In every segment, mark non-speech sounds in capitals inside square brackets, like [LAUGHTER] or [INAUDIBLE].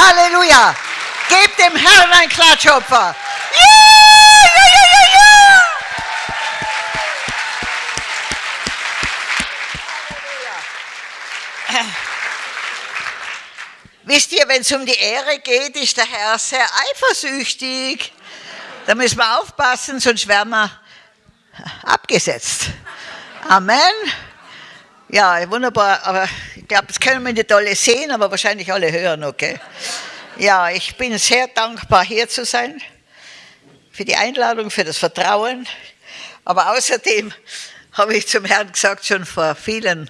Halleluja! Gebt dem Herrn ein Klatschopfer. Ja, ja, ja, ja, ja. Wisst ihr, wenn es um die Ehre geht, ist der Herr sehr eifersüchtig. Da müssen wir aufpassen, sonst werden wir abgesetzt. Amen. Ja, wunderbar, aber ich glaube, das können wir nicht alle sehen, aber wahrscheinlich alle hören, okay? Ja, ich bin sehr dankbar, hier zu sein, für die Einladung, für das Vertrauen, aber außerdem [LAUGHS] habe ich zum Herrn gesagt, schon vor vielen,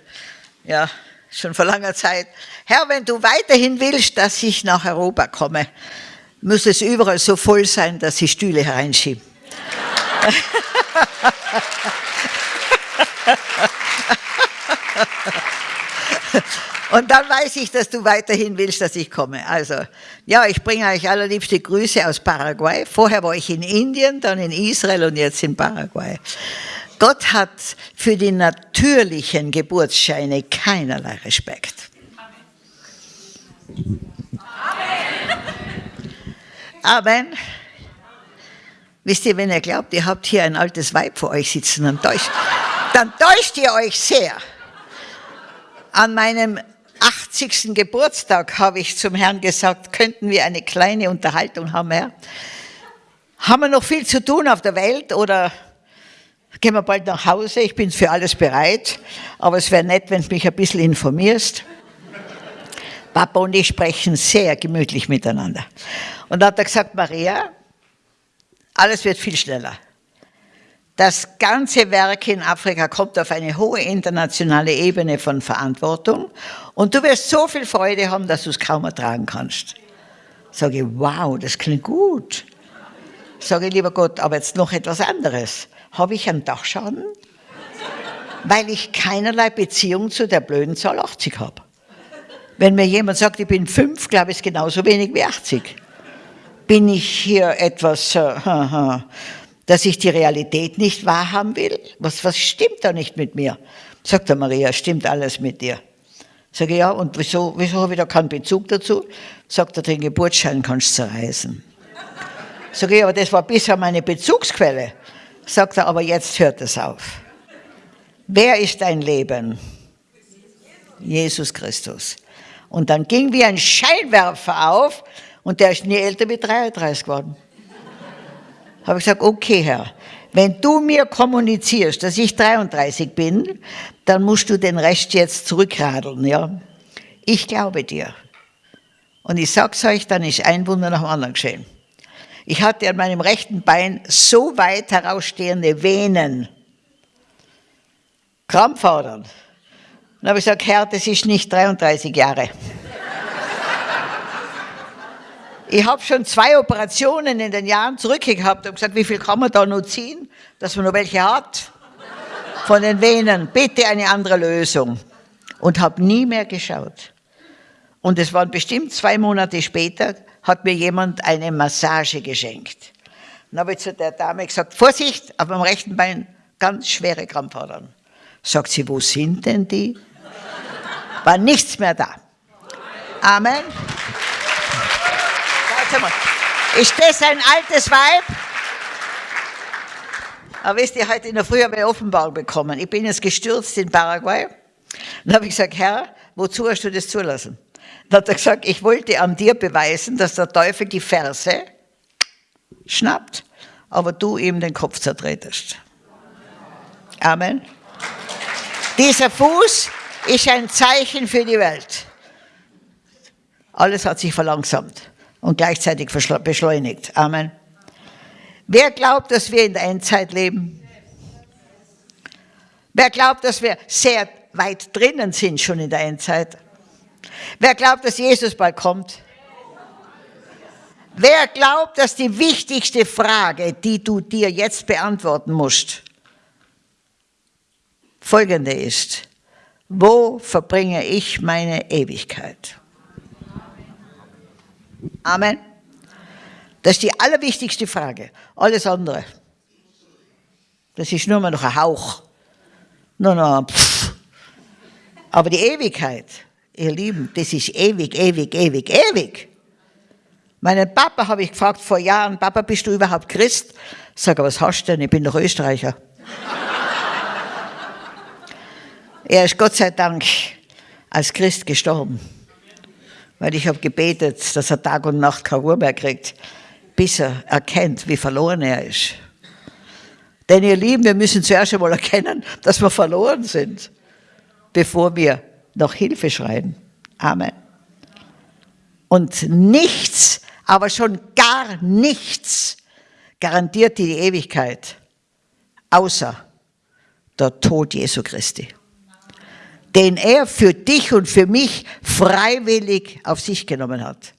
ja, schon vor langer Zeit, Herr, wenn du weiterhin willst, dass ich nach Europa komme, muss es überall so voll sein, dass sie Stühle hereinschieben. [LAUGHS] [LAUGHS] Und dann weiß ich, dass du weiterhin willst, dass ich komme. Also, ja, ich bringe euch allerliebste Grüße aus Paraguay. Vorher war ich in Indien, dann in Israel und jetzt in Paraguay. Gott hat für die natürlichen Geburtsscheine keinerlei Respekt. Amen. Amen. Wisst ihr, wenn ihr glaubt, ihr habt hier ein altes Weib vor euch sitzen, dann täuscht, dann täuscht ihr euch sehr. An meinem 80. Geburtstag habe ich zum Herrn gesagt, könnten wir eine kleine Unterhaltung haben, Herr? Haben wir noch viel zu tun auf der Welt oder gehen wir bald nach Hause? Ich bin für alles bereit, aber es wäre nett, wenn du mich ein bisschen informierst. Papa und ich sprechen sehr gemütlich miteinander. Und da hat er gesagt, Maria, alles wird viel schneller. Das ganze Werk in Afrika kommt auf eine hohe internationale Ebene von Verantwortung und du wirst so viel Freude haben, dass du es kaum ertragen kannst. Sage ich, wow, das klingt gut. Sage ich, lieber Gott, aber jetzt noch etwas anderes. Habe ich einen Dachschaden? Weil ich keinerlei Beziehung zu der blöden Zahl 80 habe. Wenn mir jemand sagt, ich bin fünf, glaube ich, ist genauso wenig wie 80. Bin ich hier etwas... Äh, dass ich die Realität nicht wahrhaben will? Was, was stimmt da nicht mit mir? Sagt der Maria, stimmt alles mit dir. Sage ja, und wieso, wieso habe ich da keinen Bezug dazu? Sagt er, den Geburtsschein kannst du zerreißen. Sage ich, aber das war bisher meine Bezugsquelle. Sagt er, aber jetzt hört es auf. Wer ist dein Leben? Jesus Christus. Und dann ging wie ein Scheinwerfer auf und der ist nie älter wie 33 geworden habe ich gesagt, okay Herr, wenn du mir kommunizierst, dass ich 33 bin, dann musst du den Rest jetzt zurückradeln, ja. Ich glaube dir. Und ich sag's euch, dann ist ein Wunder nach dem anderen geschehen. Ich hatte an meinem rechten Bein so weit herausstehende Venen, Krampfadern. Dann habe ich gesagt, Herr, das ist nicht 33 Jahre. Ich habe schon zwei Operationen in den Jahren zurückgehabt und gesagt, wie viel kann man da noch ziehen, dass man noch welche hat von den Venen. Bitte eine andere Lösung. Und habe nie mehr geschaut. Und es waren bestimmt zwei Monate später, hat mir jemand eine Massage geschenkt. Dann habe ich zu der Dame gesagt, Vorsicht, auf meinem rechten Bein ganz schwere Krampfadern. Sagt sie, wo sind denn die? War nichts mehr da. Amen. Ist das ein altes Weib? Aber wisst ihr, heute in der Früh habe ich Offenbarung bekommen. Ich bin jetzt gestürzt in Paraguay. Dann habe ich gesagt, Herr, wozu hast du das zulassen? Dann hat er gesagt, ich wollte an dir beweisen, dass der Teufel die Verse schnappt, aber du ihm den Kopf zertretest. Amen. Dieser Fuß ist ein Zeichen für die Welt. Alles hat sich verlangsamt und gleichzeitig beschleunigt. Amen. Wer glaubt, dass wir in der Endzeit leben? Wer glaubt, dass wir sehr weit drinnen sind schon in der Endzeit? Wer glaubt, dass Jesus bald kommt? Wer glaubt, dass die wichtigste Frage, die du dir jetzt beantworten musst, folgende ist, wo verbringe ich meine Ewigkeit? Amen. Das ist die allerwichtigste Frage. Alles andere, das ist nur mal noch ein Hauch. Nur noch ein Pfff. Aber die Ewigkeit, ihr Lieben, das ist ewig, ewig, ewig, ewig. Meinen Papa habe ich gefragt vor Jahren, Papa, bist du überhaupt Christ? Sag, was hast du denn? Ich bin doch Österreicher. [LAUGHS] er ist Gott sei Dank als Christ gestorben. Weil ich habe gebetet, dass er Tag und Nacht keine Ruhe mehr kriegt, bis er erkennt, wie verloren er ist. Denn ihr Lieben, wir müssen zuerst einmal erkennen, dass wir verloren sind, bevor wir nach Hilfe schreien. Amen. Und nichts, aber schon gar nichts garantiert die Ewigkeit, außer der Tod Jesu Christi, den er für dich und für mich freiwillig auf sich genommen hat.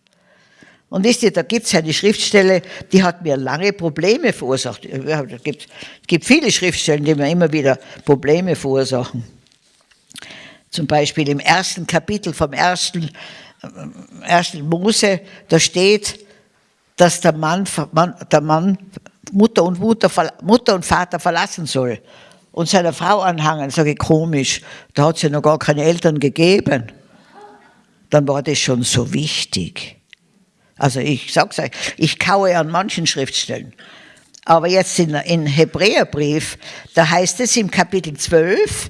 Und wisst ihr, da gibt es eine Schriftstelle, die hat mir lange Probleme verursacht. Es gibt, gibt viele Schriftstellen, die mir immer wieder Probleme verursachen. Zum Beispiel im ersten Kapitel vom ersten, äh, ersten Mose, da steht, dass der Mann, der Mann Mutter, und Mutter, Mutter und Vater verlassen soll und seiner Frau anhangen. Sage ich, komisch, da hat es ja noch gar keine Eltern gegeben. Dann war das schon so wichtig. Also ich sag's euch, ich kaue an manchen Schriftstellen. Aber jetzt in, in Hebräerbrief, da heißt es im Kapitel 12,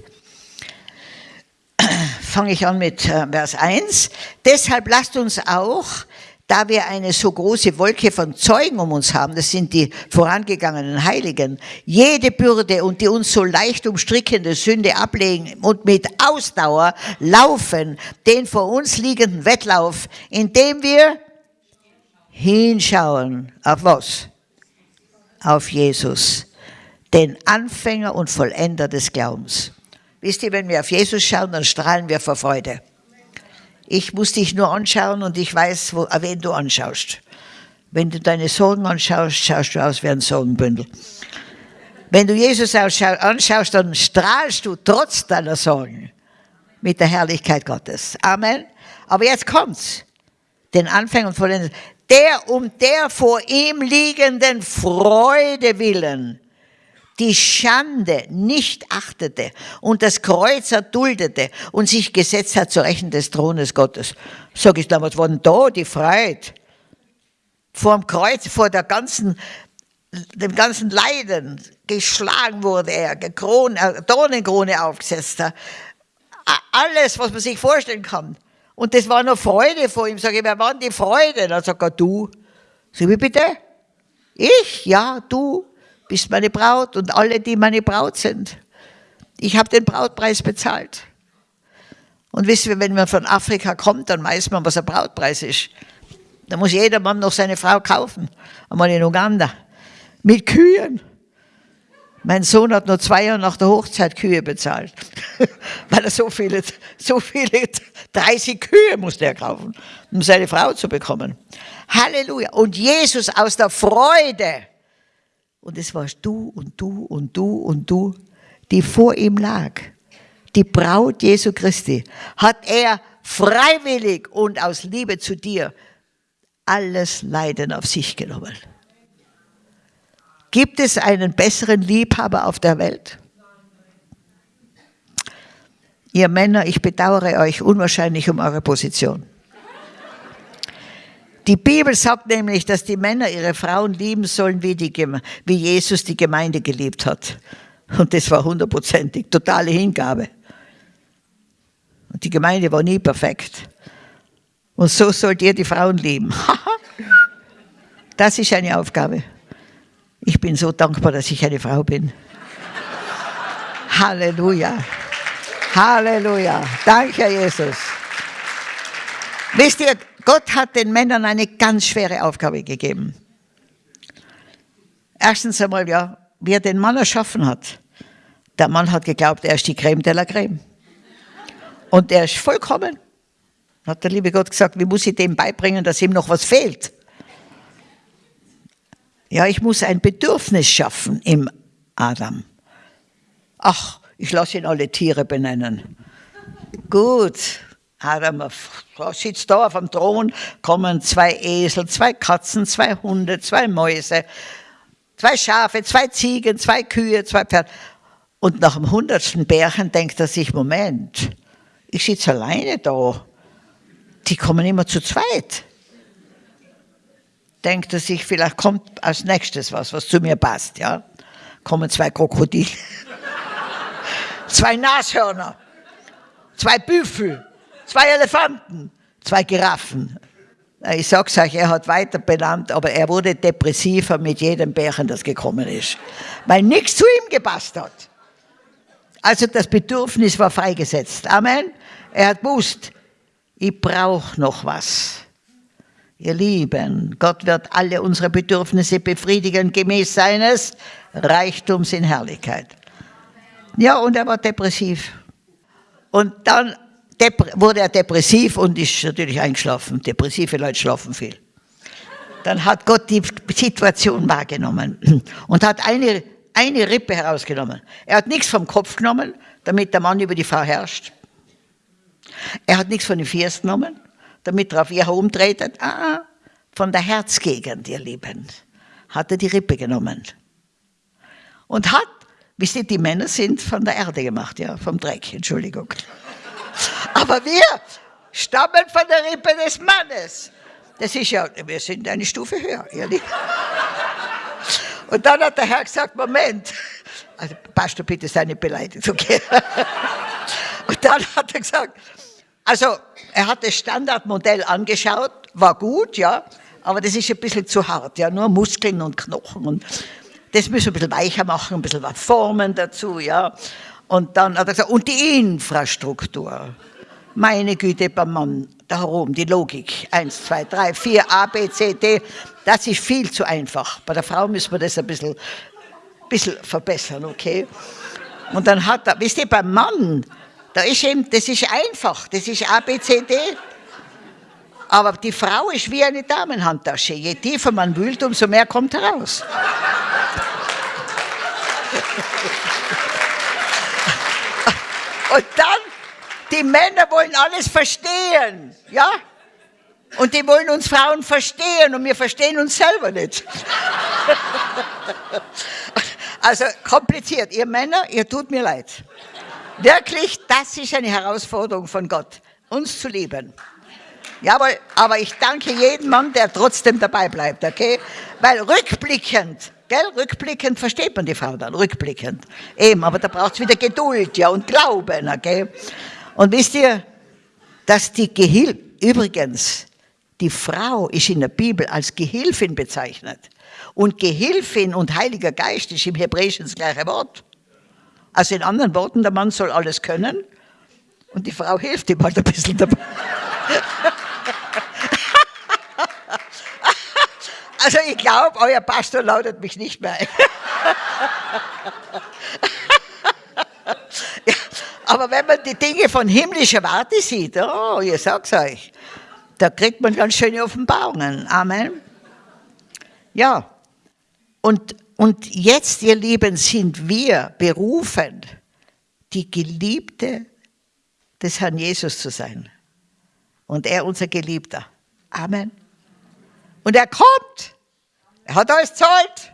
[CLEARS THROAT] fange ich an mit äh, Vers 1, deshalb lasst uns auch, da wir eine so große Wolke von Zeugen um uns haben, das sind die vorangegangenen Heiligen, jede Bürde und die uns so leicht umstrickende Sünde ablegen und mit Ausdauer laufen den vor uns liegenden Wettlauf, indem wir hinschauen. Auf was? Auf Jesus, den Anfänger und Vollender des Glaubens. Wisst ihr, wenn wir auf Jesus schauen, dann strahlen wir vor Freude. Ich muss dich nur anschauen und ich weiß, wo, wen du anschaust. Wenn du deine Sorgen anschaust, schaust du aus wie ein Sorgenbündel. Wenn du Jesus anschaust, dann strahlst du trotz deiner Sorgen mit der Herrlichkeit Gottes. Amen. Aber jetzt kommt's. Den Anfänger und Vollender der um der vor ihm liegenden Freude willen die Schande nicht achtete und das Kreuz erduldete und sich gesetzt hat zur Rechten des Thrones Gottes. Sag ich damals, war denn da die Freiheit? Vor dem Kreuz, vor der ganzen, dem ganzen Leiden, geschlagen wurde er, Krone, äh, Dornenkrone aufgesetzt, alles, was man sich vorstellen kann. Und das war noch Freude vor ihm. Sag ich, wer war denn die Freude? Dann sagt er, du. Sag ich, bitte? Ich? Ja, du bist meine Braut und alle, die meine Braut sind. Ich habe den Brautpreis bezahlt. Und wisst ihr, wenn man von Afrika kommt, dann weiß man, was ein Brautpreis ist. Da muss jeder Mann noch seine Frau kaufen. Einmal in Uganda. Mit Kühen. Mein Sohn hat nur zwei Jahre nach der Hochzeit Kühe bezahlt, [LAUGHS] weil er so viele, so viele, 30 Kühe musste er kaufen, um seine Frau zu bekommen. Halleluja. Und Jesus aus der Freude, und es warst du und du und du und du, die vor ihm lag, die Braut Jesu Christi, hat er freiwillig und aus Liebe zu dir alles Leiden auf sich genommen. Gibt es einen besseren Liebhaber auf der Welt? Ihr Männer, ich bedauere euch unwahrscheinlich um eure Position. Die Bibel sagt nämlich, dass die Männer ihre Frauen lieben sollen, wie, die, wie Jesus die Gemeinde geliebt hat. Und das war hundertprozentig, totale Hingabe. Und die Gemeinde war nie perfekt. Und so sollt ihr die Frauen lieben. [LAUGHS] das ist eine Aufgabe. Ich bin so dankbar, dass ich eine Frau bin. [LAUGHS] Halleluja. Halleluja. Danke, Jesus. Wisst ihr, Gott hat den Männern eine ganz schwere Aufgabe gegeben. Erstens einmal, ja, wie er den Mann erschaffen hat. Der Mann hat geglaubt, er ist die Creme de la Creme. Und er ist vollkommen. Hat der liebe Gott gesagt, wie muss ich dem beibringen, dass ihm noch was fehlt? Ja, ich muss ein Bedürfnis schaffen im Adam. Ach, ich lasse ihn alle Tiere benennen. Gut, Adam sitzt da auf dem Thron, kommen zwei Esel, zwei Katzen, zwei Hunde, zwei Mäuse, zwei Schafe, zwei Ziegen, zwei Kühe, zwei Pferde. Und nach dem hundertsten Bärchen denkt er sich, Moment, ich sitze alleine da. Die kommen immer zu zweit. denkt er sich, vielleicht kommt als nächstes was, was zu mir passt, ja. Kommen zwei Krokodile, [LAUGHS] zwei Nashörner, zwei Büffel, zwei Elefanten, zwei Giraffen. Ich sag's euch, er hat weiter benannt, aber er wurde depressiver mit jedem Bärchen, das gekommen ist. Weil nichts zu ihm gepasst hat. Also das Bedürfnis war freigesetzt. Amen. Er hat gewusst, ich brauche noch was. Ihr Lieben, Gott wird alle unsere Bedürfnisse befriedigen, gemäß seines Reichtums in Herrlichkeit. Ja, und er war depressiv. Und dann wurde er depressiv und ist natürlich eingeschlafen. Depressive Leute schlafen viel. Dann hat Gott die Situation wahrgenommen und hat eine, eine Rippe herausgenommen. Er hat nichts vom Kopf genommen, damit der Mann über die Frau herrscht. Er hat nichts von den Füßen genommen damit er auf ihr herumtretet. Ah, von der Herzgegend, ihr Lieben, hat er die Rippe genommen. Und hat, wisst ihr, die Männer sind von der Erde gemacht, ja, vom Dreck, Entschuldigung. Aber wir stammen von der Rippe des Mannes. Das ist ja, wir sind eine Stufe höher, Lieben. Und dann hat der Herr gesagt, Moment, also Pastor, bitte sei nicht beleidigt, okay? Und dann hat er gesagt, also, er hat das Standardmodell angeschaut, war gut, ja, aber das ist ein bisschen zu hart, ja, nur Muskeln und Knochen und das müssen wir ein bisschen weicher machen, ein bisschen was formen dazu, ja. Und dann hat er gesagt, und die Infrastruktur. Meine Güte, beim Mann da herum, die Logik. Eins, zwei, drei, vier, A, B, C, D. Das ist viel zu einfach. Bei der Frau müssen wir das ein bisschen, bisschen verbessern, okay? Und dann hat er, wisst ihr, beim Mann, da ist eben, das ist einfach, das ist A, B, C, D. Aber die Frau ist wie eine Damenhandtasche. Je tiefer man wühlt, umso mehr kommt heraus. Und dann, die Männer wollen alles verstehen, ja? Und die wollen uns Frauen verstehen und wir verstehen uns selber nicht. [LAUGHS] Also kompliziert. Ihr Männer, ihr tut mir leid. Wirklich, das ist eine Herausforderung von Gott, uns zu lieben. Jawohl, aber ich danke jedem Mann, der trotzdem dabei bleibt, okay? Weil rückblickend, gell, rückblickend versteht man die Frau dann, rückblickend. Eben, aber da braucht es wieder Geduld, ja, und Glauben, okay? Und wisst ihr, dass die Gehilfe, übrigens, die Frau ist in der Bibel als Gehilfin bezeichnet. Und Gehilfin und Heiliger Geist ist im Hebräischen das gleiche Wort. Also in anderen Worten, der Mann soll alles können und die Frau hilft ihm halt ein bisschen dabei. [LAUGHS] Also ich glaube, euer Pastor lautet mich nicht mehr ein. [LAUGHS] ja, aber wenn man die Dinge von himmlischer Warte sieht, oh, ich sag's euch, da kriegt man ganz schöne Offenbarungen. Amen. Ja, und und jetzt, ihr Lieben, sind wir berufen, die Geliebte des Herrn Jesus zu sein. Und er unser Geliebter. Amen. Und er kommt. Er hat alles zahlt.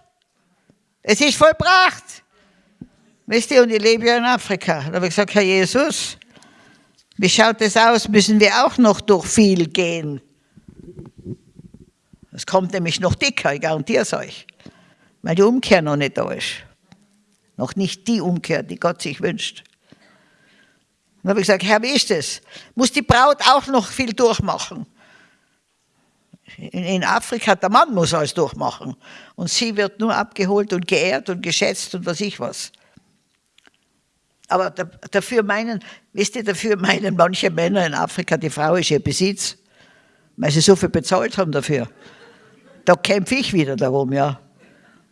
Es ist vollbracht. Wisst ihr, und ich lebe ja in Afrika. Da habe ich gesagt, Herr Jesus, wie schaut es aus? Müssen wir auch noch durch viel gehen? Es kommt nämlich noch dicker, ich garantiere es euch weil die Umkehr noch nicht da ist. Noch nicht die Umkehr, die Gott sich wünscht. Dann habe ich gesagt, Herr, wie ist das? Muss die Braut auch noch viel durchmachen? In Afrika, der Mann muss alles durchmachen. Und sie wird nur abgeholt und geehrt und geschätzt und was ich was. Aber dafür meinen, wisst ihr, dafür [LAUGHS] meinen manche Männer in Afrika, die Frau ist ihr Besitz, weil sie so viel bezahlt haben dafür. Da kämpfe ich wieder darum, ja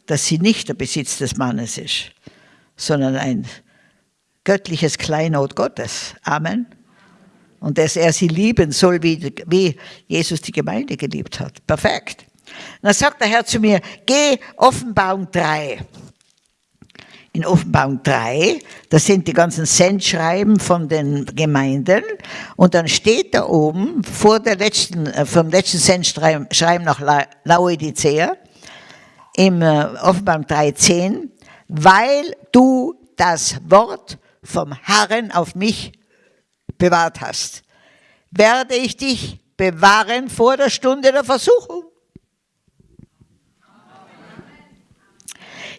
dass sie nicht der Besitz des Mannes ist, sondern ein göttliches Kleinod Gottes. Amen. Und dass er sie lieben soll, wie, wie Jesus die Gemeinde geliebt hat. Perfekt. dann sagt der Herr zu mir, geh Offenbarung 3. In Offenbarung 3, das sind die ganzen Sendschreiben von den Gemeinden. Und dann steht da oben, vor der letzten, äh, vom letzten Sendschreiben nach Laodicea, im äh, Offenbarung 3,10, weil du das Wort vom Herrn auf mich bewahrt hast, werde ich dich bewahren vor der Stunde der Versuchung,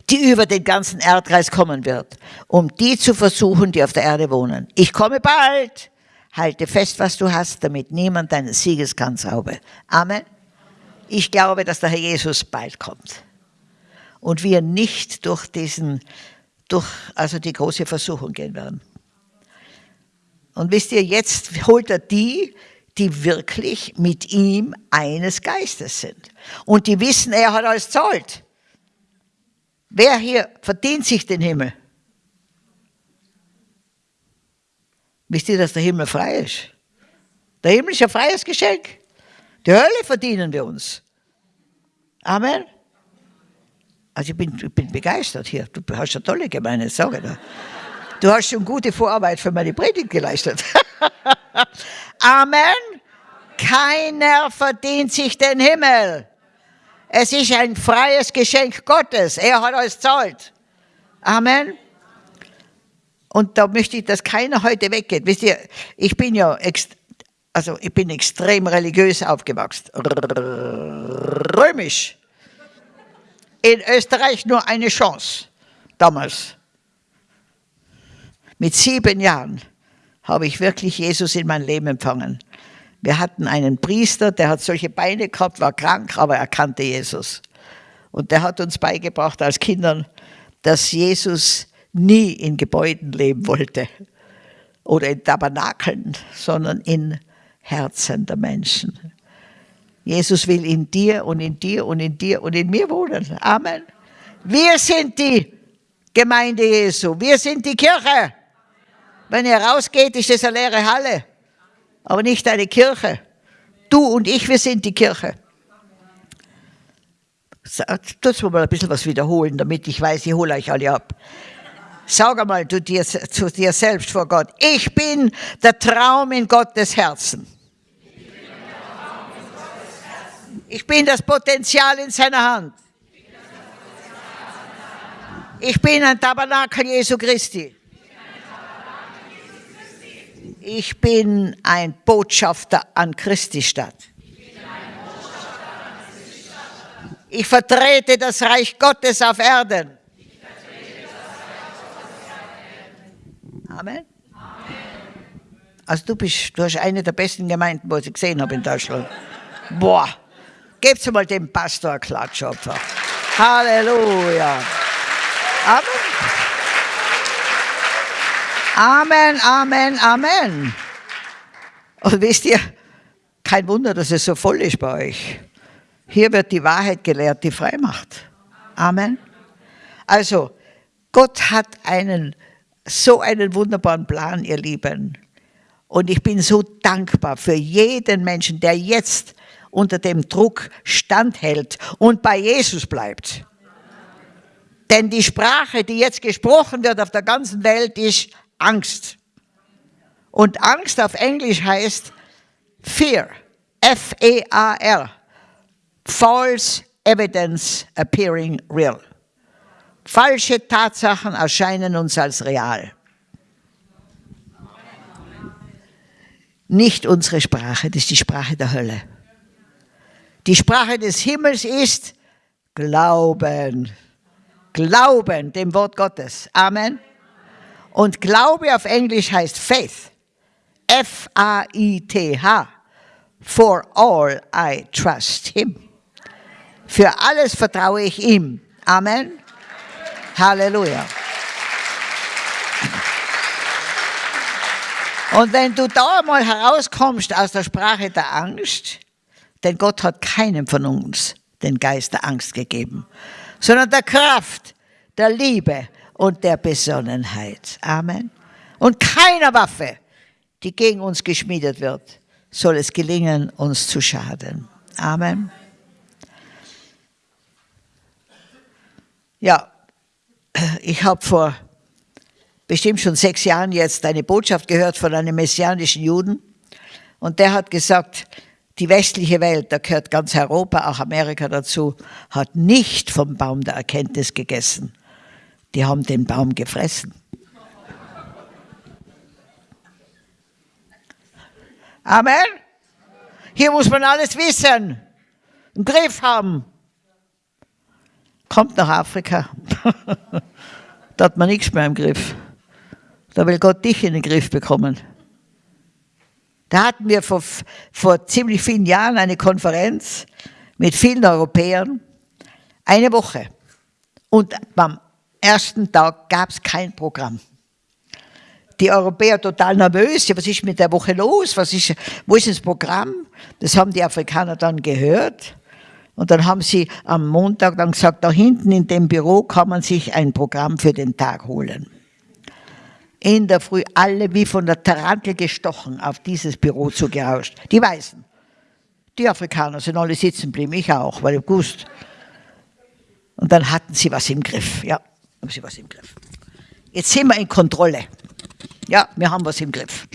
die über den ganzen Erdkreis kommen wird, um die zu versuchen, die auf der Erde wohnen. Ich komme bald. Halte fest, was du hast, damit niemand deinen Siegeskranz raube. Amen. Ich glaube, dass der Herr Jesus bald kommt. Und wir nicht durch diesen, durch, also die große Versuchung gehen werden. Und wisst ihr, jetzt holt er die, die wirklich mit ihm eines Geistes sind. Und die wissen, er hat alles zahlt. Wer hier verdient sich den Himmel? Wisst ihr, dass der Himmel frei ist? Der Himmel ist ein freies Geschenk. Die Hölle verdienen wir uns. Amen. Also ich bin, ich bin begeistert hier. Du hast eine tolle Gemeinde, sage ich Du hast schon gute Vorarbeit für meine Predigt geleistet. [LAUGHS] Amen. Keiner verdient sich den Himmel. Es ist ein freies Geschenk Gottes. Er hat alles zahlt. Amen. Und da möchte ich, dass keiner heute weggeht. Wisst ihr, ich bin ja, also ich bin extrem religiös aufgewachsen. Römisch. In Österreich nur eine Chance. Damals. Mit sieben Jahren habe ich wirklich Jesus in mein Leben empfangen. Wir hatten einen Priester, der hat solche Beine gehabt, war krank, aber er kannte Jesus. Und der hat uns beigebracht als Kindern, dass Jesus nie in Gebäuden leben wollte oder in Tabernakeln, sondern in Herzen der Menschen. Jesus will in dir und in dir und in dir und in mir wohnen. Amen. Wir sind die Gemeinde Jesu. Wir sind die Kirche. Wenn ihr rausgeht, ist es eine leere Halle, aber nicht eine Kirche. Du und ich, wir sind die Kirche. Tut mir mal ein bisschen was wiederholen, damit ich weiß, ich hole euch alle ab. Sag einmal du dir, zu dir selbst vor Gott, ich bin der Traum in Gottes Herzen. Ich bin das Potenzial in seiner Hand. Ich bin ein Tabernakel Jesu Christi. Ich bin ein Botschafter an Christi Stadt. Ich vertrete das Reich Gottes auf Erden. Amen. Also du bist, du hast eine der besten Gemeinden, wo ich gesehen habe in Deutschland. Boah, gebt mal dem Pastor einen Klatsch einfach. Halleluja. Amen. Amen, Amen, Amen. Und wisst ihr, kein Wunder, dass es so voll ist bei euch. Hier wird die Wahrheit gelehrt, die frei macht. Amen. Also, Gott hat einen so einen wunderbaren Plan, ihr Lieben. Und ich bin so dankbar für jeden Menschen, der jetzt unter dem Druck standhält und bei Jesus bleibt. Denn die Sprache, die jetzt gesprochen wird auf der ganzen Welt, ist Angst. Und Angst auf Englisch heißt Fear. F-E-A-R. False evidence appearing real. Falsche Tatsachen erscheinen uns als real. Nicht unsere Sprache, das ist die Sprache der Hölle. Die Sprache des Himmels ist Glauben. Glauben dem Wort Gottes. Amen. Und Glaube auf Englisch heißt Faith. F-A-I-T-H. For all I trust him. Für alles vertraue ich ihm. Amen. Halleluja. Und wenn du da mal herauskommst aus der Sprache der Angst, denn Gott hat keinem von uns den Geist der Angst gegeben, sondern der Kraft, der Liebe und der Besonnenheit. Amen. Und keiner Waffe, die gegen uns geschmiedet wird, soll es gelingen, uns zu schaden. Amen. Ja, ich habe vor bestimmt schon sechs Jahren jetzt eine Botschaft gehört von einem messianischen Juden. Und der hat gesagt, die westliche Welt, da gehört ganz Europa, auch Amerika dazu, hat nicht vom Baum der Erkenntnis gegessen. Die haben den Baum gefressen. Amen. Hier muss man alles wissen, im Griff haben. kommt nach Afrika. [LAUGHS] da hat man nichts mehr im Griff. Da will Gott dich in den Griff bekommen. Da hatten wir vor, vor ziemlich vielen Jahren eine Konferenz mit vielen Europäern. Eine Woche. Und beim ersten Tag gab es kein Programm. Die Europäer total nervös. Ja, was ist mit der Woche los? Was ist, wo ist das Programm? Das haben die Afrikaner dann gehört. Und dann haben sie am Montag dann gesagt, da hinten in dem Büro kann man sich ein Programm für den Tag holen. In der Früh alle wie von der Tarantel gestochen auf dieses Büro zugerauscht. Die Weißen. Die Afrikaner sind alle sitzen geblieben, ich auch, weil ich gewusst. Und dann hatten sie was im Griff. Ja, haben sie was im Griff. Jetzt sind wir in Kontrolle. Ja, wir haben was im Griff.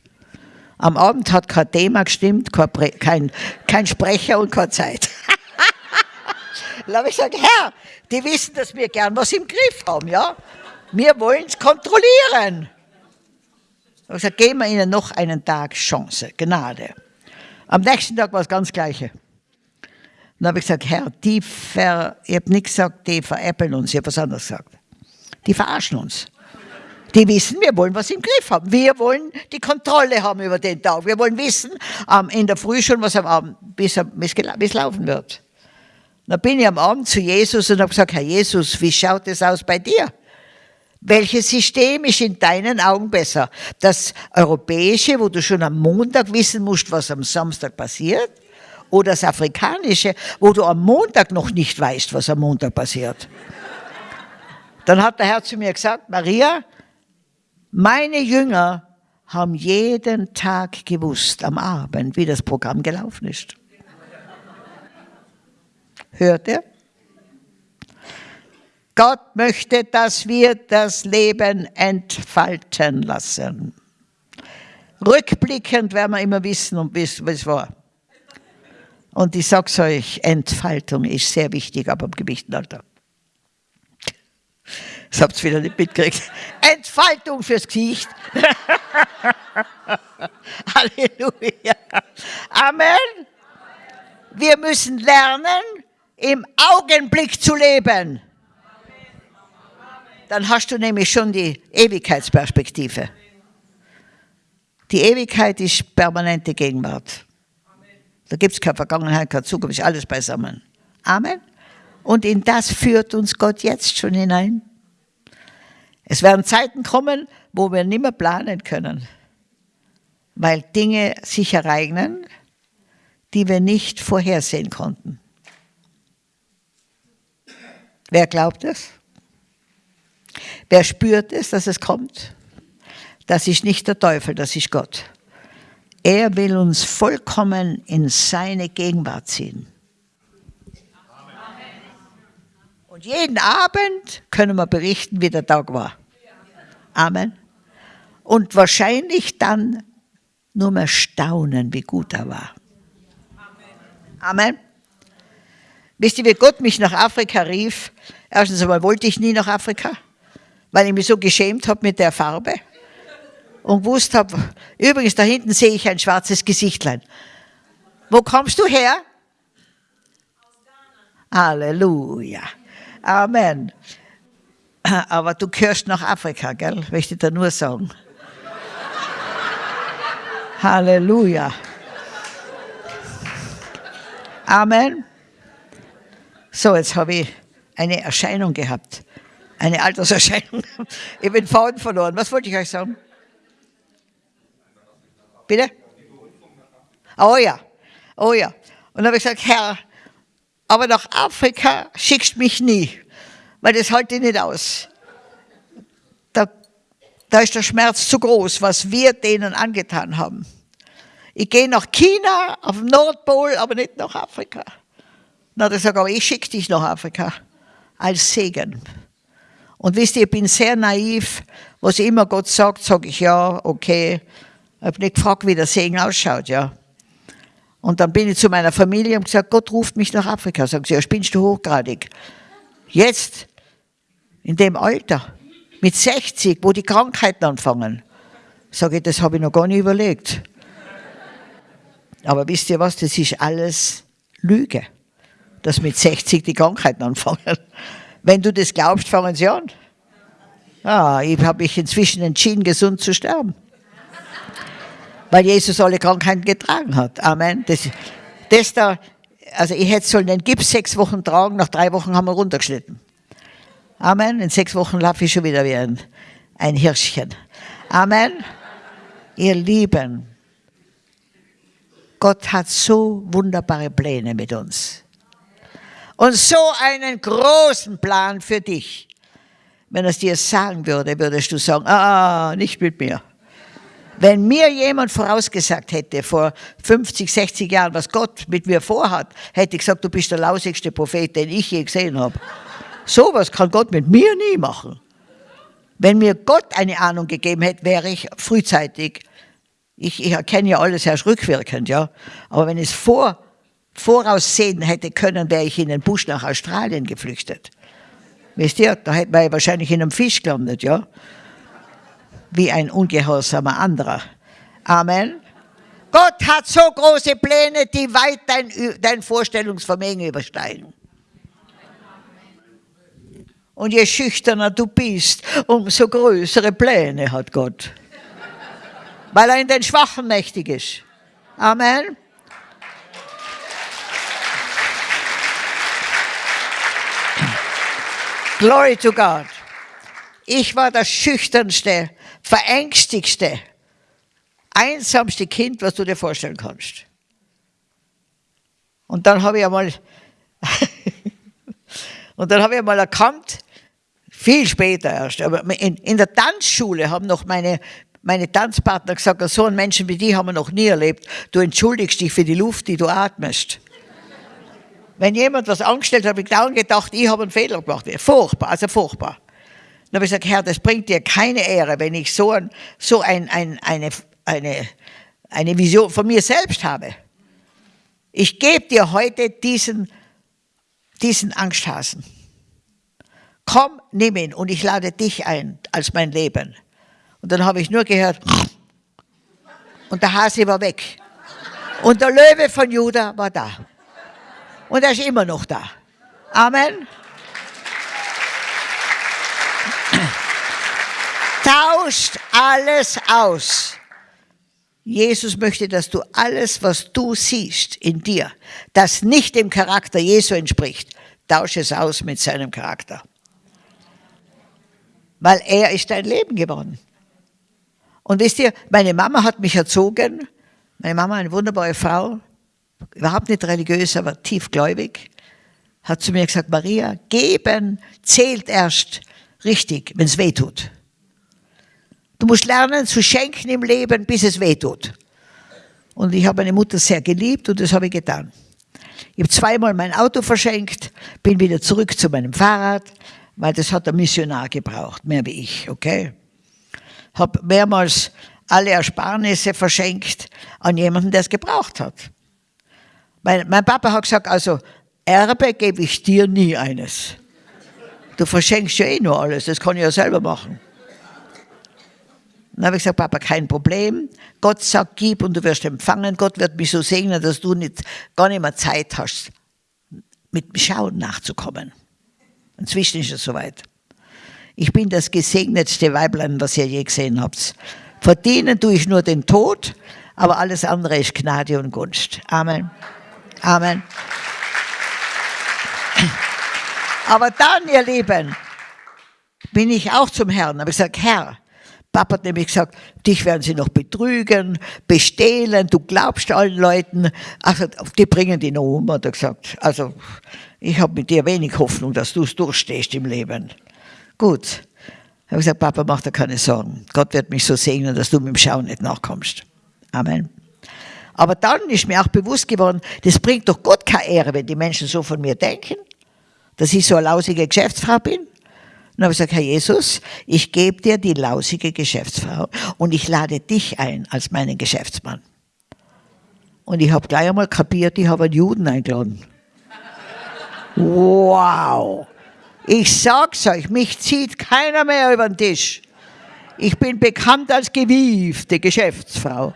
Am Abend hat kein Thema gestimmt, kein, kein, kein Sprecher und keine Zeit. [LAUGHS] Dann habe ich gesagt, Herr, die wissen, dass wir gern was im Griff haben, ja? Wir wollen es kontrollieren. Ich gesagt, geben wir ihnen noch einen Tag Chance, Gnade. Am nächsten Tag war das ganz Gleiche. Dann habe ich gesagt, Herr, die ver, ich habe nicht gesagt, die veräppeln uns, ich habe was anderes gesagt. Die verarschen uns. Die wissen, wir wollen was im Griff haben. Wir wollen die Kontrolle haben über den Tag. Wir wollen wissen, ähm, in der Früh schon, was am Abend, bis, bis laufen wird. Dann bin ich am Abend zu Jesus und habe gesagt, Herr Jesus, wie schaut es aus bei dir? Welches System ist in deinen Augen besser? Das europäische, wo du schon am Montag wissen musst, was am Samstag passiert? Oder das afrikanische, wo du am Montag noch nicht weißt, was am Montag passiert? Dann hat der Herr zu mir gesagt, Maria, meine Jünger haben jeden Tag gewusst am Abend, wie das Programm gelaufen ist. Hört ihr? Gott möchte, dass wir das Leben entfalten lassen. Rückblickend werden wir immer wissen, wie es war. Und ich sage es euch, Entfaltung ist sehr wichtig, aber im Gewichtenalter. Das habt ihr wieder nicht mitgekriegt. Entfaltung fürs Gesicht. [LAUGHS] Halleluja. Amen. Wir müssen lernen, im Augenblick zu leben. Dann hast du nämlich schon die Ewigkeitsperspektive. Die Ewigkeit ist permanente Gegenwart. Da gibt es keine Vergangenheit, keine Zukunft, ist alles beisammen. Amen. Und in das führt uns Gott jetzt schon hinein. Es werden Zeiten kommen, wo wir nicht mehr planen können, weil Dinge sich ereignen, die wir nicht vorhersehen konnten. Wer glaubt es? Wer spürt es, dass es kommt? Das ist nicht der Teufel, das ist Gott. Er will uns vollkommen in seine Gegenwart ziehen. Und jeden Abend können wir berichten, wie der Tag war. Amen. Und wahrscheinlich dann nur mehr staunen, wie gut er war. Amen. Wisst ihr, wie Gott mich nach Afrika rief? Erstens einmal wollte ich nie nach Afrika, weil ich mich so geschämt habe mit der Farbe und gewusst habe, übrigens da hinten sehe ich ein schwarzes Gesichtlein. Wo kommst du her? Halleluja. Amen. [LAUGHS] Aber du gehörst nach Afrika, gell? Möchte ich dir nur sagen. Halleluja. Amen. So, jetzt habe ich eine Erscheinung gehabt. Eine Alterserscheinung. [LAUGHS] Ich bin Faden verloren. Was wollte ich euch sagen? Bitte? Oh ja. Oh ja. Und dann habe ich gesagt, Herr, aber nach Afrika schickst mich nie weil das halte ich nicht aus. Da, da ist der Schmerz zu groß, was wir denen angetan haben. Ich gehe nach China, auf den Nordpol, aber nicht nach Afrika. Na, hat er gesagt, aber ich schicke dich nach Afrika als Segen. Und wisst ihr, ich bin sehr naiv. Was immer Gott sagt, sage ich ja, okay. Ich habe nicht gefragt, wie der Segen ausschaut, ja. Und dann bin ich zu meiner Familie und gesagt, Gott ruft mich nach Afrika. Sagen sie, ja, spinnst du hochgradig. Jetzt in dem Alter, mit 60, wo die Krankheiten anfangen. Sage ich, das habe ich noch gar nicht überlegt. Aber wisst ihr was, das ist alles Lüge, dass mit 60 die Krankheiten anfangen. Wenn du das glaubst, fangen sie an. Ah, ich habe mich inzwischen entschieden, gesund zu sterben. Weil Jesus alle Krankheiten getragen hat. Amen. Das, das da, also ich hätte sollen den Gips sechs Wochen tragen, nach drei Wochen haben wir runtergeschnitten. Amen. In sechs Wochen laufe ich schon wieder wie ein, ein Hirschchen. Amen. Ihr Lieben, Gott hat so wunderbare Pläne mit uns. Und so einen großen Plan für dich. Wenn er es dir sagen würde, würdest du sagen, ah, nicht mit mir. Wenn mir jemand vorausgesagt hätte, vor 50, 60 Jahren, was Gott mit mir vorhat, hätte ich gesagt, du bist der lausigste Prophet, den ich je gesehen habe. Sowas kann Gott mit mir nie machen. Wenn mir Gott eine Ahnung gegeben hätte, wäre ich frühzeitig, ich, ich erkenne ja alles erst rückwirkend, ja, aber wenn ich es vor, voraussehen hätte können, wäre ich in den Busch nach Australien geflüchtet. Wisst ihr, da hätte man wahrscheinlich in einem Fisch gelandet, ja, wie ein ungehorsamer anderer. Amen. Gott hat so große Pläne, die weit dein, dein Vorstellungsvermögen übersteigen. Und je schüchterner du bist, umso größere Pläne hat Gott. Weil er in den Schwachen mächtig ist. Amen. Glory to God. Ich war das schüchternste, verängstigste, einsamste Kind, was du dir vorstellen kannst. Und dann habe ich einmal, und dann habe ich einmal erkannt, viel später erst. Aber in, in der Tanzschule haben noch meine, meine Tanzpartner gesagt, so einen Menschen wie die haben wir noch nie erlebt. Du entschuldigst dich für die Luft, die du atmest. Wenn jemand was angestellt hat, habe ich dauernd gedacht, ich habe einen Fehler gemacht. Furchtbar, also furchtbar. Dann habe ich gesagt, Herr, das bringt dir keine Ehre, wenn ich so, ein, so ein, ein, eine, eine, eine Vision von mir selbst habe. Ich gebe dir heute diesen, diesen Angsthasen komm, nimm ihn und ich lade dich ein als mein Leben. Und dann habe ich nur gehört, und der Hase war weg. Und der Löwe von Juda war da. Und er ist immer noch da. Amen. Tauscht alles aus. Jesus möchte, dass du alles, was du siehst in dir, das nicht dem Charakter Jesu entspricht, tausche es aus mit seinem Charakter weil er ist dein Leben geworden. Und wisst ihr, meine Mama hat mich erzogen, meine Mama, eine wunderbare Frau, überhaupt nicht religiös, aber tiefgläubig, hat zu mir gesagt, Maria, geben zählt erst richtig, wenn es weh tut. Du musst lernen zu schenken im Leben, bis es weh tut. Und ich habe meine Mutter sehr geliebt und das habe ich getan. Ich habe zweimal mein Auto verschenkt, bin wieder zurück zu meinem Fahrrad, weil das hat der Missionar gebraucht, mehr wie ich, okay? Habe mehrmals alle Ersparnisse verschenkt an jemanden, der es gebraucht hat. Mein, mein Papa hat gesagt, also Erbe gebe ich dir nie eines. Du verschenkst ja eh nur alles, das kann ich ja selber machen. Dann habe ich gesagt, Papa, kein Problem. Gott sagt, gib und du wirst empfangen. Gott wird mich so segnen, dass du nicht, gar nicht mehr Zeit hast, mit dem Schauen nachzukommen. Inzwischen ist es soweit. Ich bin das gesegnetste Weiblein, was ihr je gesehen habt. Verdienen tue ich nur den Tod, aber alles andere ist Gnade und Gunst. Amen. Amen. Aber dann, ihr Lieben, bin ich auch zum Herrn. Habe ich gesagt, Herr, Papa hat nämlich gesagt, dich werden sie noch betrügen, bestehlen, du glaubst allen Leuten, also die bringen die noch um, hat er gesagt. Also ich habe mit dir wenig Hoffnung, dass du es durchstehst im Leben. Gut. Ich gesagt, Papa, mach dir keine Sorgen. Gott wird mich so segnen, dass du mit dem Schauen nicht nachkommst. Amen. Aber dann ist mir auch bewusst geworden, das bringt doch Gott keine Ehre, wenn die Menschen so von mir denken, dass ich so eine lausige Geschäftsfrau bin. Dann habe gesagt, Herr Jesus, ich gebe dir die lausige Geschäftsfrau und ich lade dich ein als meinen Geschäftsmann. Und ich habe gleich einmal kapiert, ich habe einen Juden eingeladen. Wow. Ich sag's euch, mich zieht keiner mehr über den Tisch. Ich bin bekannt als gewiefte Geschäftsfrau.